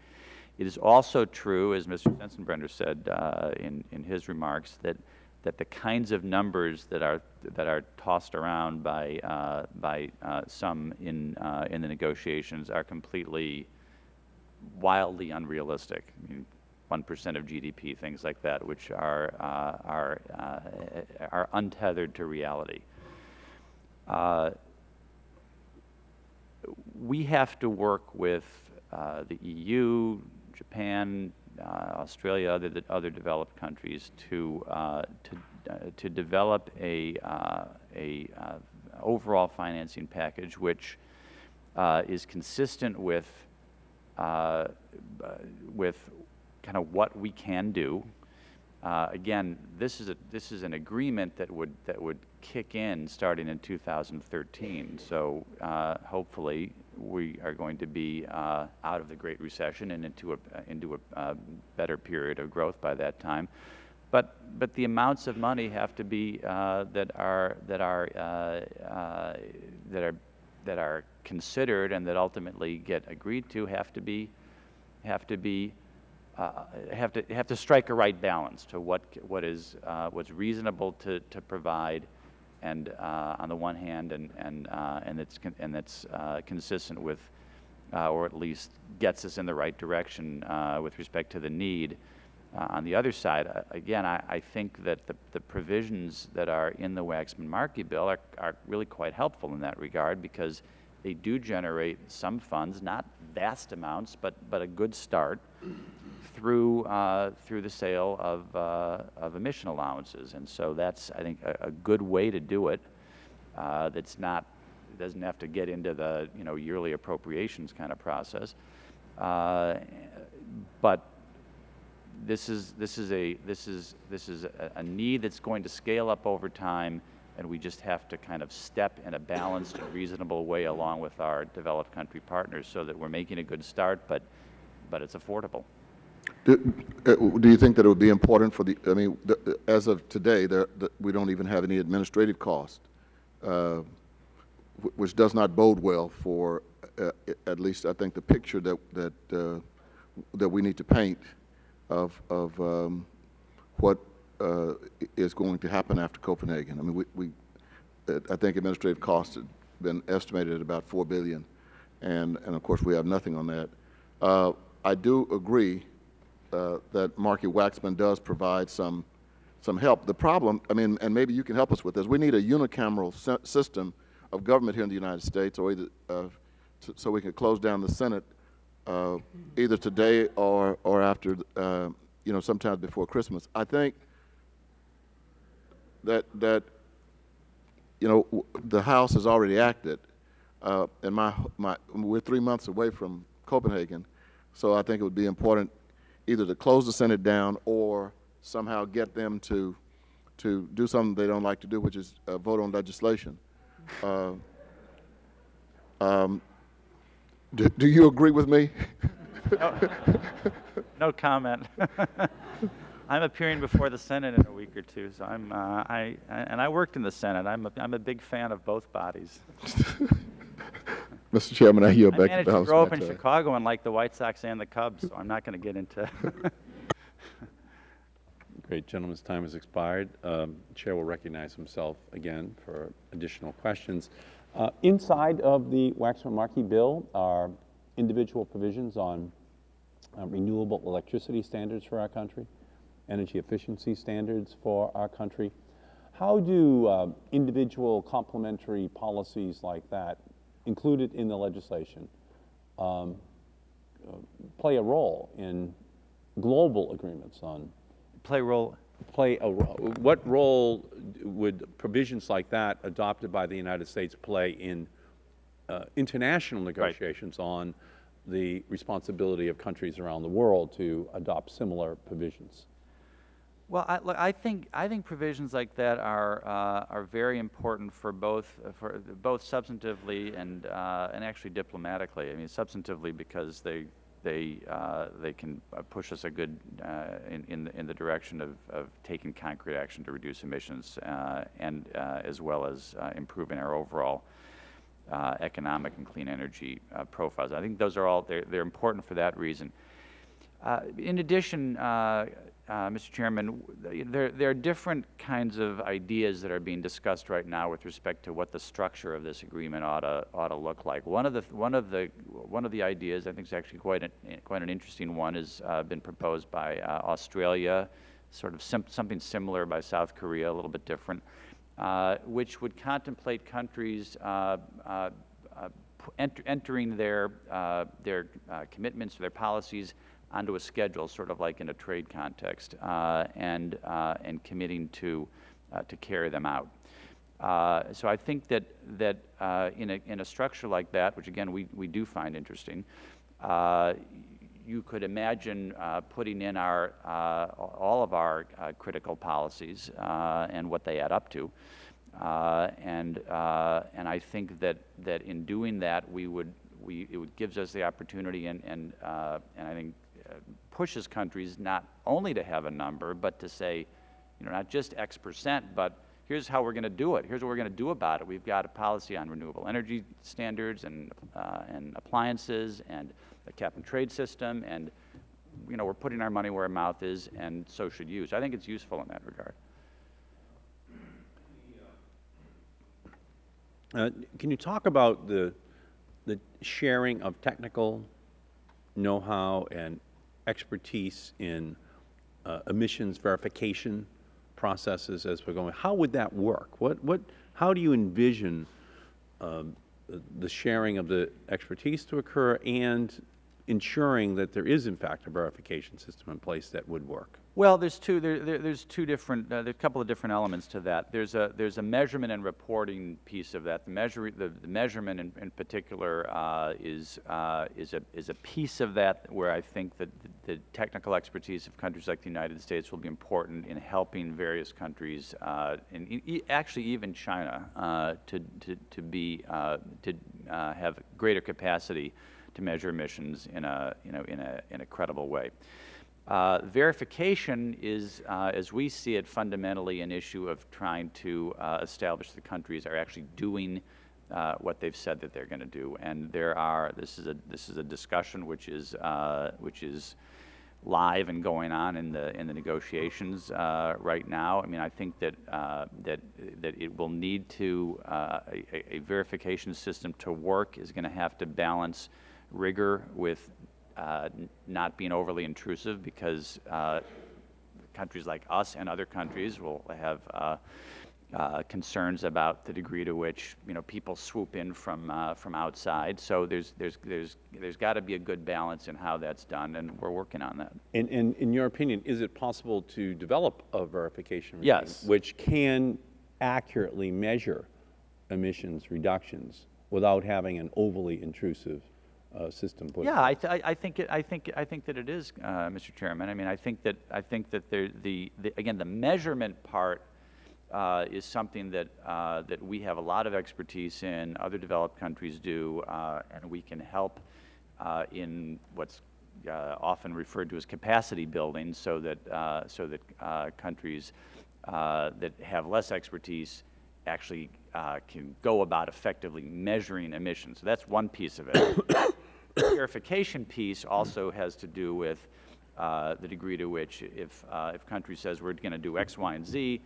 It is also true, as Mr. Sensenbrenner said uh, in in his remarks, that that the kinds of numbers that are that are tossed around by uh, by uh, some in in the negotiations are completely wildly unrealistic. I mean, one percent of GDP, things like that, which are uh, are uh, are untethered to reality. Uh, we have to work with uh, the EU, Japan, uh, Australia, other other developed countries to uh, to to develop a a overall financing package which is consistent with with kind of what we can do. Uh, again, this is a this is an agreement that would that would kick in starting in 2013. So uh, hopefully we are going to be uh, out of the Great Recession and into a into a uh, better period of growth by that time. But but the amounts of money have to be uh, that are that are uh, that are that are considered and that ultimately get agreed to have to be have to be uh, have to have to strike a right balance to what what is uh, what's reasonable to, to provide, and uh, on the one hand, and and uh, and con- and that's uh, consistent with, or at least gets us in the right direction with respect to the need. On the other side, again, I, I think that the, the provisions that are in the Waxman-Markey bill are, are really quite helpful in that regard because they do generate some funds, not vast amounts, but, but a good start through, uh, through the sale of, uh, of emission allowances. And so that's, I think, a, a good way to do it uh, that's not, doesn't have to get into the, you know, yearly appropriations kind of process. Uh, But this is, this is a, this is, this is a, a need that's going to scale up over time, and we just have to kind of step in a balanced and reasonable way along with our developed country partners so that we're making a good start, but, but it's affordable. Do, uh, do you think that it would be important for the, I mean, the, as of today, there, the, we don't even have any administrative cost, uh, which does not bode well for, uh, at least I think the picture that, that, uh, that we need to paint of, of um, what uh, is going to happen after Copenhagen. I mean, we, we, uh, I think administrative costs have been estimated at about 4 billion, and, and of course, we have nothing on that. Uh, I do agree uh, that Markey Waxman does provide some, some help. The problem, I mean, and maybe you can help us with this, we need a unicameral system of government here in the United States, or either, uh, so- we can close down the Senate uh, either today or, or after, uh, you know, sometimes before Christmas. I think that, that, you know, the House has already acted, uh, and my, my, we're three months away from Copenhagen, so I think it would be important either to close the Senate down or somehow get them to, to do something they don't like to do, which is uh, vote on legislation. Uh, um, do, do you agree with me? No comment. I'm appearing before the Senate in a week or two, so I'm, uh, I, I- and I worked in the Senate. I'm a, I'm a big fan of both bodies. Mr. Chairman, I yield I back to managed the to House. grow up in Secretary. Chicago and like the White Sox and the Cubs, so I'm not going to get into. Great, gentleman's time has expired. Um, Chair will recognize himself again for additional questions. Uh, Inside of the Waxman-Markey bill are individual provisions on uh, renewable electricity standards for our country, energy efficiency standards for our country. How do uh, individual complementary policies like that, included in the legislation, um, uh, play a role in global agreements on Play role. play a, role what role would provisions like that adopted by the United States play in uh, international negotiations on the responsibility of countries around the world to adopt similar provisions? Well, I, look, I think I think provisions like that are uh, are very important for both uh, for both substantively and uh, and actually diplomatically. I mean, substantively because they they uh, they can uh, push us a good uh, in in the, in the direction of, of taking concrete action to reduce emissions and as well as improving our overall economic and clean energy profiles. I think those are all they're, they're important for that reason. In addition, uh, Mr. Chairman, there, there are different kinds of ideas that are being discussed right now with respect to what the structure of this agreement ought to, ought to look like. One of the, one of the, one of the ideas, I think is actually quite an, quite an interesting one, has uh, been proposed by uh, Australia, sort of sim- something similar by South Korea, a little bit different, uh, which would contemplate countries uh, uh, p- entering their, their commitments, their policies onto a schedule, sort of like in a trade context, uh, and, uh, and committing to, uh, to carry them out. Uh, So I think that, that uh, in a, in a structure like that, which again, we, we do find interesting, uh, you could imagine putting in our, all of our critical policies and what they add up to. And, and I think that, that in doing that, we would, we, it would gives us the opportunity and, and, and I think pushes countries not only to have a number, but to say, you know, not just X percent, but here's how we're going to do it. Here's what we're going to do about it. We've got a policy on renewable energy standards and, uh, and appliances and a cap and trade system, and, you know, we're putting our money where our mouth is, and so should you. So I think it's useful in that regard. Uh, Can you talk about the, the sharing of technical know-how and expertise in uh, emissions verification processes as we're going? How would that work? What, what, how do you envision um, the sharing of the expertise to occur and ensuring that there is in fact a verification system in place that would work? Well, there's two, there, there, there's two different, uh, there's a couple of different elements to that. There's a, there's a measurement and reporting piece of that. The measure, the, the measurement in, in particular, uh, is, uh, is a, is a piece of that where I think that the, the technical expertise of countries like the United States will be important in helping various countries, uh, and e- actually even China, uh, to, to, to be, uh, to, have greater capacity to measure emissions in a, you know, in a, in a credible way. Uh, verification is, uh, as we see it, fundamentally an issue of trying to uh, establish the countries are actually doing uh, what they've said that they're going to do. And there are, this is a, this is a discussion which is, uh, which is live and going on in the, in the negotiations uh, right now. I mean, I think that, that, that it will need to, a, a verification system to work is going to have to balance rigor with uh, not being overly intrusive because uh, countries like us and other countries will have uh, uh, concerns about the degree to which you know people swoop in from uh, from outside. So there's there's there's there's got to be a good balance in how that's done, and we're working on that. And, and in your opinion, is it possible to develop a verification regime? Yes. Which can accurately measure emissions reductions without having an overly intrusive uh, system put Yeah, I, th I I think it, I think I think that it is, uh, Mr. Chairman. I mean, I think that I think that there, the, the again the measurement part uh, is something that uh, that we have a lot of expertise in. Other developed countries do, uh, and we can help uh, in what's often referred to as capacity building, so that so that countries that have less expertise actually uh, can go about effectively measuring emissions. So that's one piece of it. The verification piece also has to do with uh, the degree to which if, uh, if country says we're going to do X, Y, and Z,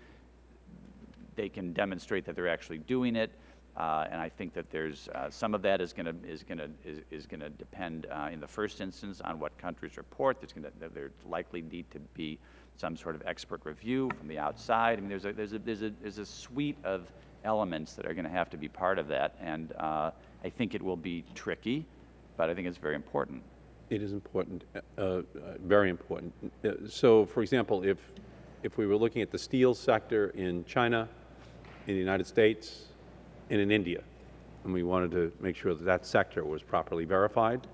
they can demonstrate that they're actually doing it. Uh, and I think that there's uh, some of that is going to is going to is, is going to depend uh, in the first instance on what countries report. There's going to there likely need to be some sort of expert review from the outside. I mean, there's a there's a there's a there's a suite of elements that are going to have to be part of that, and uh, I think it will be tricky, but I think it's very important. It is important, uh, uh, very important. Uh, So, for example, if, if we were looking at the steel sector in China, in the United States, and in India, and we wanted to make sure that that sector was properly verified,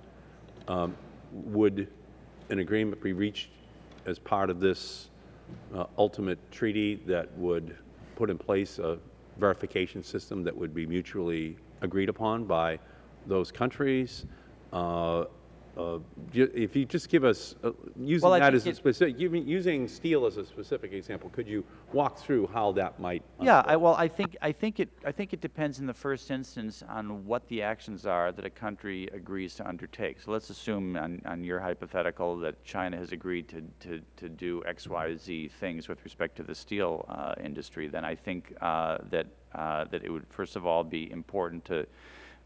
um, would an agreement be reached as part of this uh, ultimate treaty that would put in place a verification system that would be mutually agreed upon by those countries? Uh, uh, If you just give us, uh, using Well, that as a specific, using- using steel as a specific example, could you walk through how that might? Yeah, I, well, I think, I think it, I think it depends in the first instance on what the actions are that a country agrees to undertake. So let's assume on, on your hypothetical that China has agreed to, to, to do X, Y, Z things with respect to the steel uh, industry, then I think uh, that, uh, that it would first of all be important to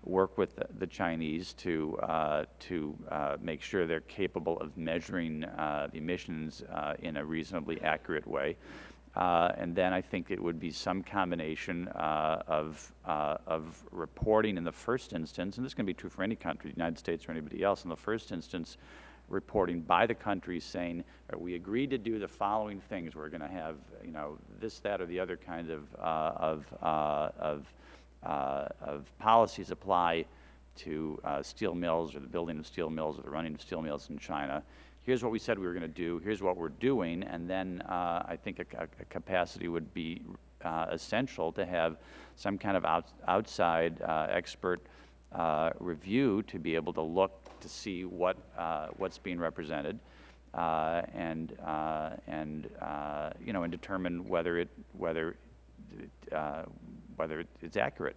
work with the, the Chinese to, uh, to uh, make sure they're capable of measuring uh, the emissions uh, in a reasonably accurate way. Uh, and then I think it would be some combination uh, of, of reporting in the first instance, and this can be true for any country, the United States or anybody else, in the first instance, reporting by the countries saying, "Uh, we agreed to do the following things. We're going to have, you know, this, that, or the other kind of, uh, of, uh, of, uh, of policies apply to uh, steel mills or the building of steel mills or the running of steel mills in China. Here's what we said we were going to do. Here's what we're doing. And then uh, I think a, a- capacity would be uh, essential to have some kind of out, outside uh, expert uh, review to be able to look to see what what's being represented and and you know and determine whether it whether uh, whether it's accurate.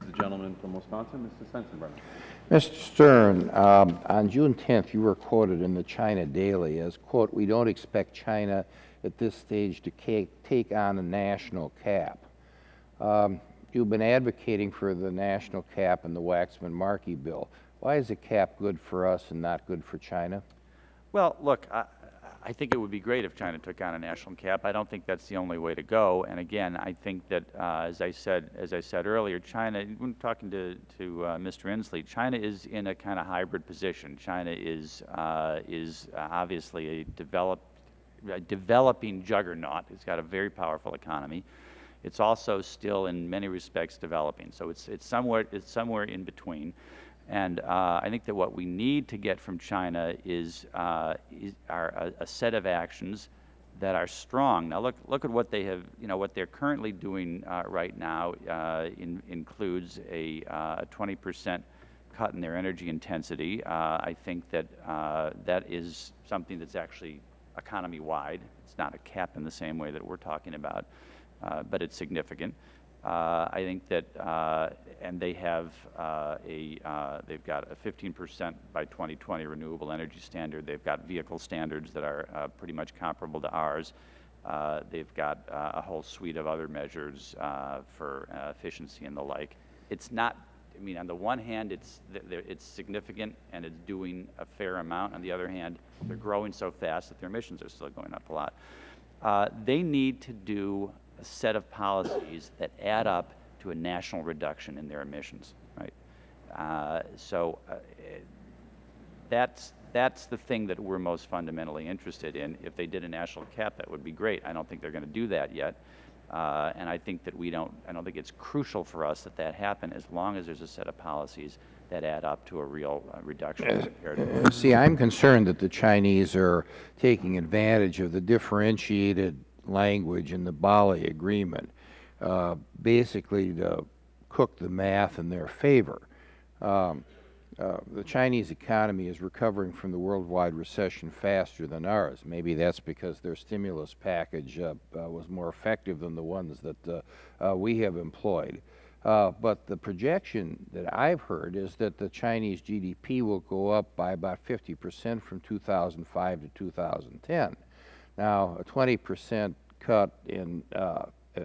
The gentleman from Wisconsin, Mr. Sensenbrenner. Mr. Stern, um, on June 10th, you were quoted in the China Daily as, quote, "We don't expect China at this stage to ca- take on a national cap." Um, You've been advocating for the national cap in the Waxman-Markey bill. Why is a cap good for us and not good for China? Well, look, I, I think it would be great if China took on a national cap. I don't think that's the only way to go. And again, I think that, uh, as I said, as I said earlier, China. When talking to to uh, Mr. Inslee, China is in a kind of hybrid position. China is uh, is obviously a developed, a developing juggernaut. It's got a very powerful economy. It's also still, in many respects, developing. So it's it's somewhere it's somewhere in between. And uh, I think that what we need to get from China is, uh, is a, a set of actions that are strong. Now look, look at what they have, you know, what they're currently doing uh, right now uh, in, includes a, uh, a 20% cut in their energy intensity. Uh, I think that uh, that is something that's actually economy-wide. It's not a cap in the same way that we're talking about, uh, but it's significant. Uh, I think that, uh, and they have uh, a, they've got a 15% by 2020 renewable energy standard. They've got vehicle standards that are pretty much comparable to ours. They've got a whole suite of other measures for efficiency and the like. It's not, I mean, on the one hand, it's, it's significant and it's doing a fair amount. On the other hand, they're growing so fast that their emissions are still going up a lot. uh, they need to do a set of policies that add up to a national reduction in their emissions, right? Uh, so uh, that's, that's the thing that we're most fundamentally interested in. If they did a national cap, that would be great. I don't think they're going to do that yet. Uh, and I think that we don't, I don't think it's crucial for us that that happen as long as there's a set of policies that add up to a real uh, reduction. See, I'm concerned that the Chinese are taking advantage of the differentiated language in the Bali Agreement, uh, basically to cook the math in their favor. Um, uh, the Chinese economy is recovering from the worldwide recession faster than ours. Maybe that's because their stimulus package uh, uh, was more effective than the ones that uh, uh, we have employed. Uh, but the projection that I've heard is that the Chinese GDP will go up by about 50 percent from 2005 to 2010. Now, a 20 percent cut in uh, uh,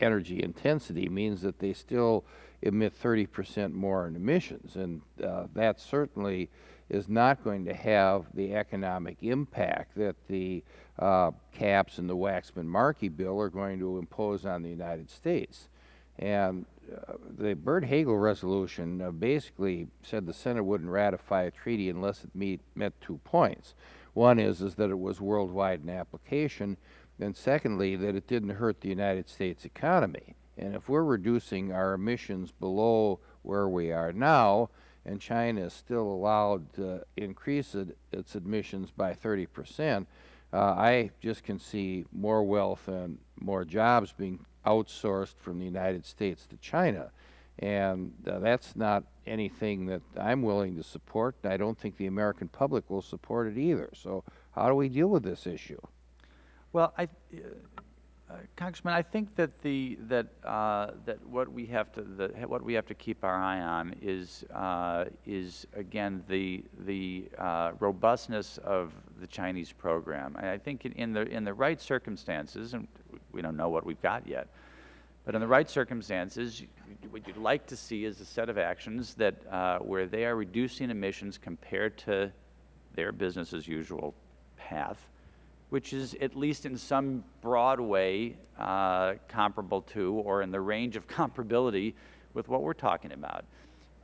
energy intensity means that they still emit 30 percent more in emissions, and uh, that certainly is not going to have the economic impact that the uh, caps in the Waxman-Markey bill are going to impose on the United States. And uh, the Byrd-Hagel resolution uh, basically said the Senate wouldn't ratify a treaty unless it meet, met two points. One is, is that it was worldwide in application, and secondly, that it didn't hurt the United States economy. And if we're reducing our emissions below where we are now, and China is still allowed to increase it, its emissions by 30 percent, uh, I just can see more wealth and more jobs being outsourced from the United States to China. And uh, that's not anything that I'm willing to support. and I don't think the American public will support it either. So how do we deal with this issue? Well, I, uh, Congressman, I think that the that uh, that what we have to the, what we have to keep our eye on is uh, is again the the uh, robustness of the Chinese program. And I think in, in the in the right circumstances, and we don't know what we've got yet, but in the right circumstances, what you'd like to see is a set of actions that uh, where they are reducing emissions compared to their business as usual path which is at least in some broad way uh, comparable to or in the range of comparability with what we're talking about.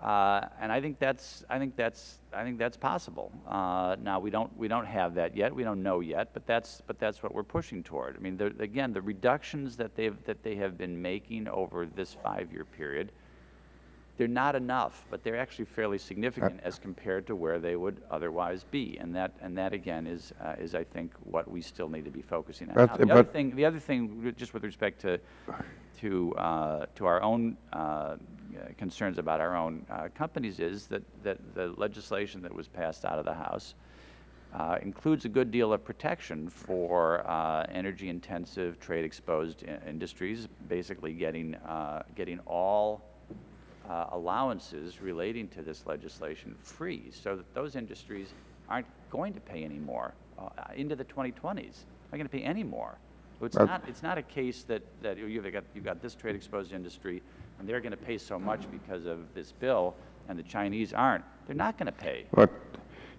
Uh, and I think that's I think that's I think that's possible. Uh, now we don't we don't have that yet. We don't know yet, but that's but that's what we're pushing toward. I mean, the, again, the reductions that they've that they have been making over this five-year period they're not enough, but they're actually fairly significant as compared to where they would otherwise be. And that, and that again, is, uh, is I think, what we still need to be focusing on. But- the other thing, the other thing, just with respect to, to, uh, to our own uh, concerns about our own uh, companies is that, that the legislation that was passed out of the House uh, includes a good deal of protection for uh, energy-intensive, trade-exposed i- industries, basically getting, uh, getting all uh, allowances relating to this legislation free, so that those industries aren't going to pay any more uh, into the 2020s. Not going to pay any more. It's not, it's not a case that, that you've got, you've got this trade-exposed industry, and they're going to pay so much because of this bill, and the Chinese aren't. They're not going to pay. But,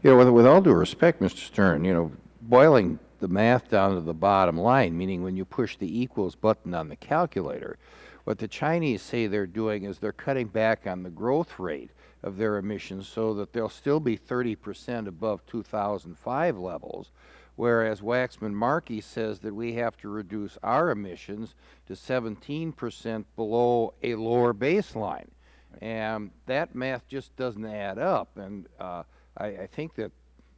you know, with, with all due respect, Mr. Stern, you know, boiling the math down to the bottom line, meaning when you push the equals button on the calculator, what the Chinese say they're doing is they're cutting back on the growth rate of their emissions so that they'll still be 30 percent above 2005 levels, whereas Waxman-Markey says that we have to reduce our emissions to 17 percent below a lower baseline. And that math just doesn't add up. And uh, I, I think that,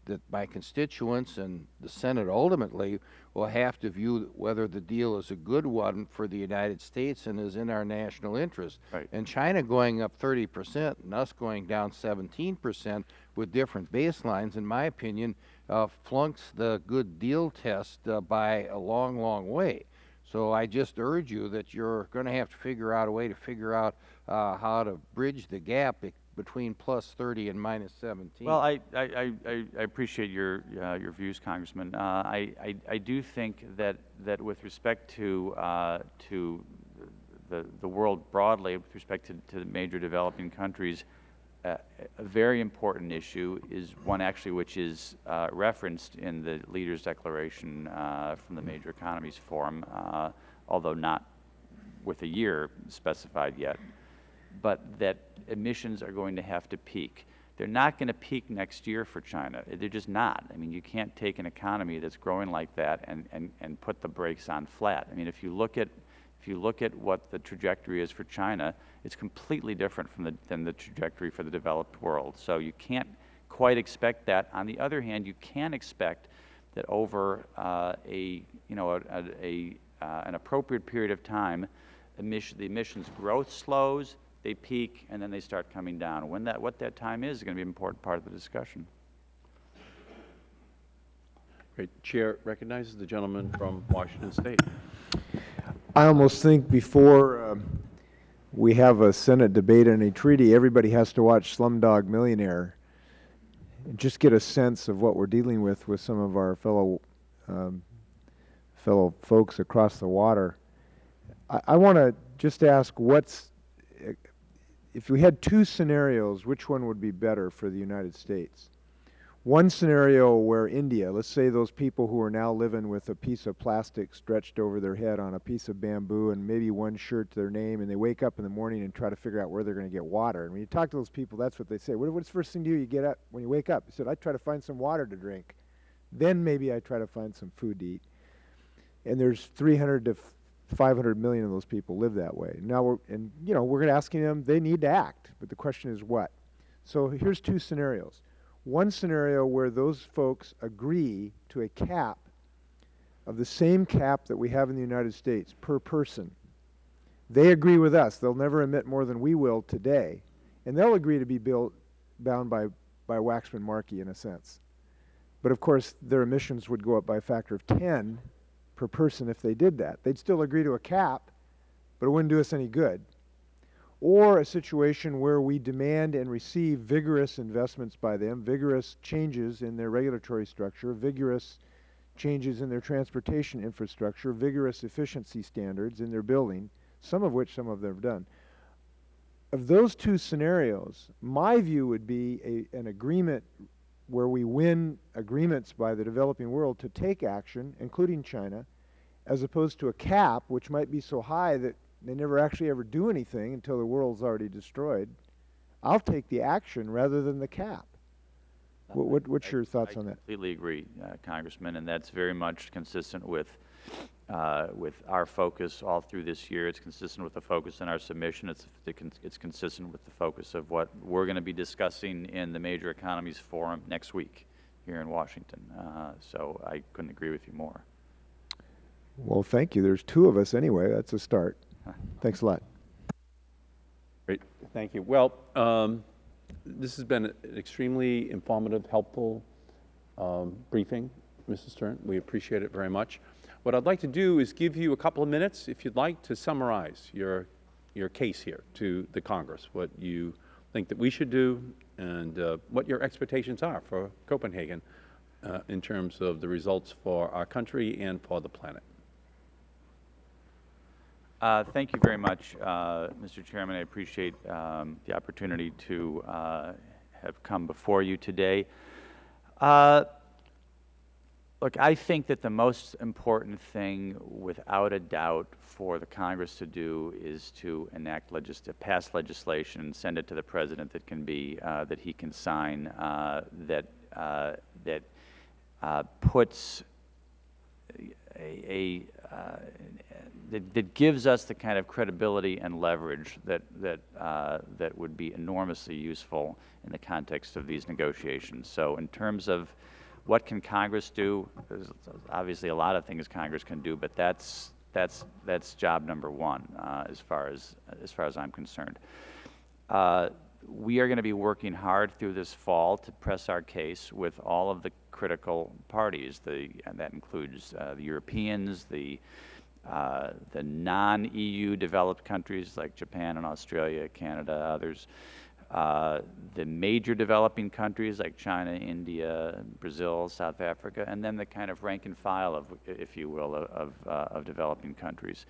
that my constituents and the Senate ultimately will have to view whether the deal is a good one for the United States and is in our national interest. Right. And China going up 30 percent and us going down 17 percent with different baselines, in my opinion, uh, flunks the good deal test uh, by a long, long way. So I just urge you that you're going to have to figure out a way to figure out uh, how to bridge the gap between plus 30 and minus 17. Well, I, I, I- I, appreciate your, uh, your views, Congressman. Uh, I, I, I do think that, that with respect to, uh, to the, the world broadly, with respect to, to the major developing countries, a, very important issue is one actually which is uh, referenced in the Leaders' Declaration uh, from the Major Economies Forum, uh, although not with a year specified yet, but that emissions are going to have to peak. They're not going to peak next year for China. They're just not. I mean, you can't take an economy that's growing like that and, and, and put the brakes on flat. I mean, if you look at if you look at what the trajectory is for China, it's completely different from the, than the trajectory for the developed world. So you can't quite expect that. On the other hand, you can expect that over uh, a, you know, a, a, a uh, an appropriate period of time, emission, the emissions growth slows, they peak, and then they start coming down. When that, what that time is, is going to be an important part of the discussion. Great. Chair recognizes the gentleman from Washington State. I almost think before um, we have a Senate debate on a treaty, everybody has to watch Slumdog Millionaire and just get a sense of what we're dealing with with some of our fellow um, fellow folks across the water. I, I want to just ask what's if we had two scenarios, which one would be better for the United States? One scenario where India, let's say those people who are now living with a piece of plastic stretched over their head on a piece of bamboo and maybe one shirt to their name, and they wake up in the morning and try to figure out where they're going to get water. And when you talk to those people, that's what they say. What, what's the first thing do you get up when you wake up? He said, I try to find some water to drink. Then maybe I try to find some food to eat. And there's 300 to 500 million of those people live that way. Now, we're, and you know, we're asking them, they need to act, but the question is what? So here's two scenarios. One scenario where those folks agree to a cap of the same cap that we have in the United States per person. They agree with us. They'll never emit more than we will today. And they'll agree to be built, bound by, by Waxman-Markey in a sense. But of course, their emissions would go up by a factor of 10 per person if they did that. They'd still agree to a cap, but it wouldn't do us any good. Or a situation where we demand and receive vigorous investments by them, vigorous changes in their regulatory structure, vigorous changes in their transportation infrastructure, vigorous efficiency standards in their building, some of which some of them have done. Of those two scenarios, my view would be a, an agreement where we win agreements by the developing world to take action, including China, as opposed to a cap, which might be so high that they never actually ever do anything until the world's already destroyed. I'll take the action rather than the cap. What, what, what's your thoughts I on that? I completely agree, uh, Congressman, and that's very much consistent with, uh, with our focus all through this year. It's consistent with the focus in our submission. It's, it's consistent with the focus of what we're going to be discussing in the Major Economies Forum next week here in Washington. Uh, so I couldn't agree with you more. Well, thank you. There's two of us anyway. That's a start. Thanks a lot. Great. Thank you. Well, um, this has been an extremely informative, helpful um, briefing, Mrs. Stern. We appreciate it very much. What I'd like to do is give you a couple of minutes, if you'd like, to summarize your, your case here to the Congress, what you think that we should do and uh, what your expectations are for Copenhagen uh, in terms of the results for our country and for the planet. Uh, thank you very much, uh, Mr. Chairman. I appreciate um, the opportunity to uh, have come before you today. Uh, look, I think that the most important thing, without a doubt, for the Congress to do is to enact legis pass legislation and send it to the President that can be uh, that he can sign uh, that that puts a, a that, that, gives us the kind of credibility and leverage that, that, uh, that would be enormously useful in the context of these negotiations. So in terms of what can Congress do, there's obviously a lot of things Congress can do, but that's, that's, that's job number one uh, as, far as, as far as I'm concerned. Uh, we are going to be working hard through this fall to press our case with all of the critical parties. The, and that includes uh, the Europeans, the uh, the non-EU developed countries like Japan and Australia, Canada, others, uh, the major developing countries like China, India, Brazil, South Africa, and then the kind of rank and file of, if you will, of, uh, of developing countries.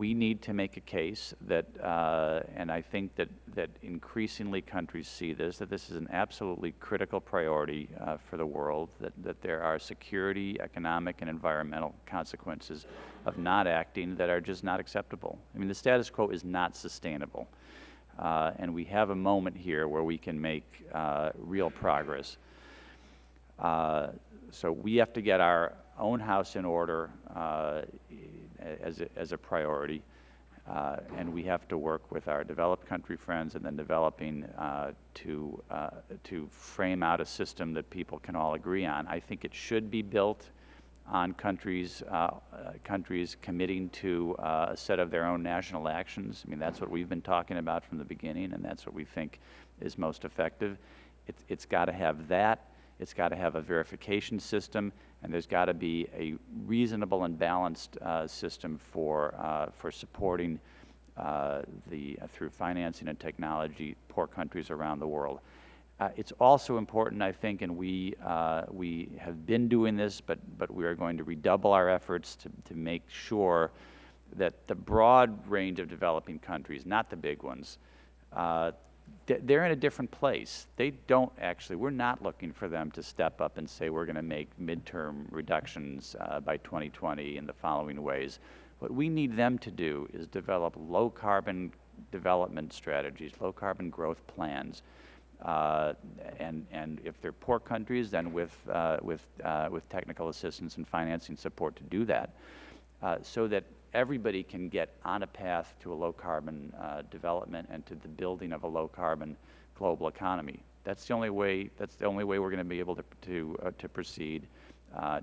We need to make a case that, uh, and I think that, that increasingly countries see this, that this is an absolutely critical priority uh, for the world, that, that there are security, economic, and environmental consequences of not acting that are just not acceptable. I mean, the status quo is not sustainable. Uh, and we have a moment here where we can make uh, real progress. Uh, so we have to get our own house in order as, a, as a priority. Uh, and we have to work with our developed country friends and then developing uh, to, uh, to frame out a system that people can all agree on. I think it should be built on countries, uh, uh, countries committing to uh, a set of their own national actions. I mean, that's what we've been talking about from the beginning, and that's what we think is most effective. It, it's got to have that. It's got to have a verification system, and there's got to be a reasonable and balanced uh, system for, uh, for supporting uh, the, through financing and technology, poor countries around the world. Uh, it's also important, I think, and we, uh, we have been doing this, but, but we are going to redouble our efforts to, to make sure that the broad range of developing countries, not the big ones, uh, they're in a different place. They don't actually, we're not looking for them to step up and say we're going to make midterm reductions uh, by 2020 in the following ways. What we need them to do is develop low carbon development strategies, low carbon growth plans. Uh, and, and if they're poor countries, then with, uh, with, uh, with technical assistance and financing support to do that, uh, so that everybody can get on a path to a low carbon uh, development and to the building of a low carbon global economy. That's the only way, that's the only way we're going to be able to, to, uh, to proceed.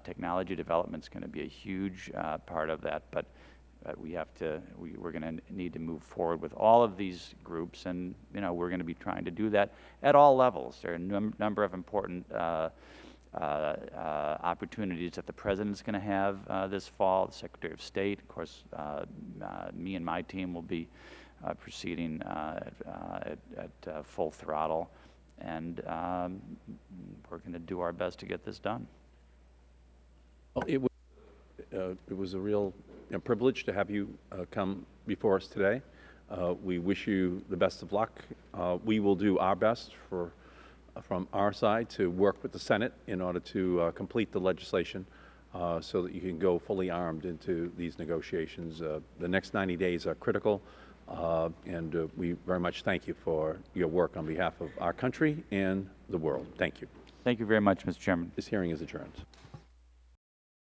technology development is going to be a huge part of that, but we have to, we, we're going to need to move forward with all of these groups, and you know we're going to be trying to do that at all levels. There are a num number of important uh, uh, uh, opportunities that the president's going to have uh, this fall. The Secretary of State, of course, uh, uh, me and my team will be proceeding at, at, full throttle, and um, we're going to do our best to get this done. Well, it was, it was a real privilege to have you uh, come before us today. Uh, we wish you the best of luck. Uh, we will do our best for, from our side to work with the Senate in order to uh, complete the legislation uh, so that you can go fully armed into these negotiations. Uh, the next 90 days are critical, and we very much thank you for your work on behalf of our country and the world. Thank you. Thank you very much, Mr. Chairman. This hearing is adjourned.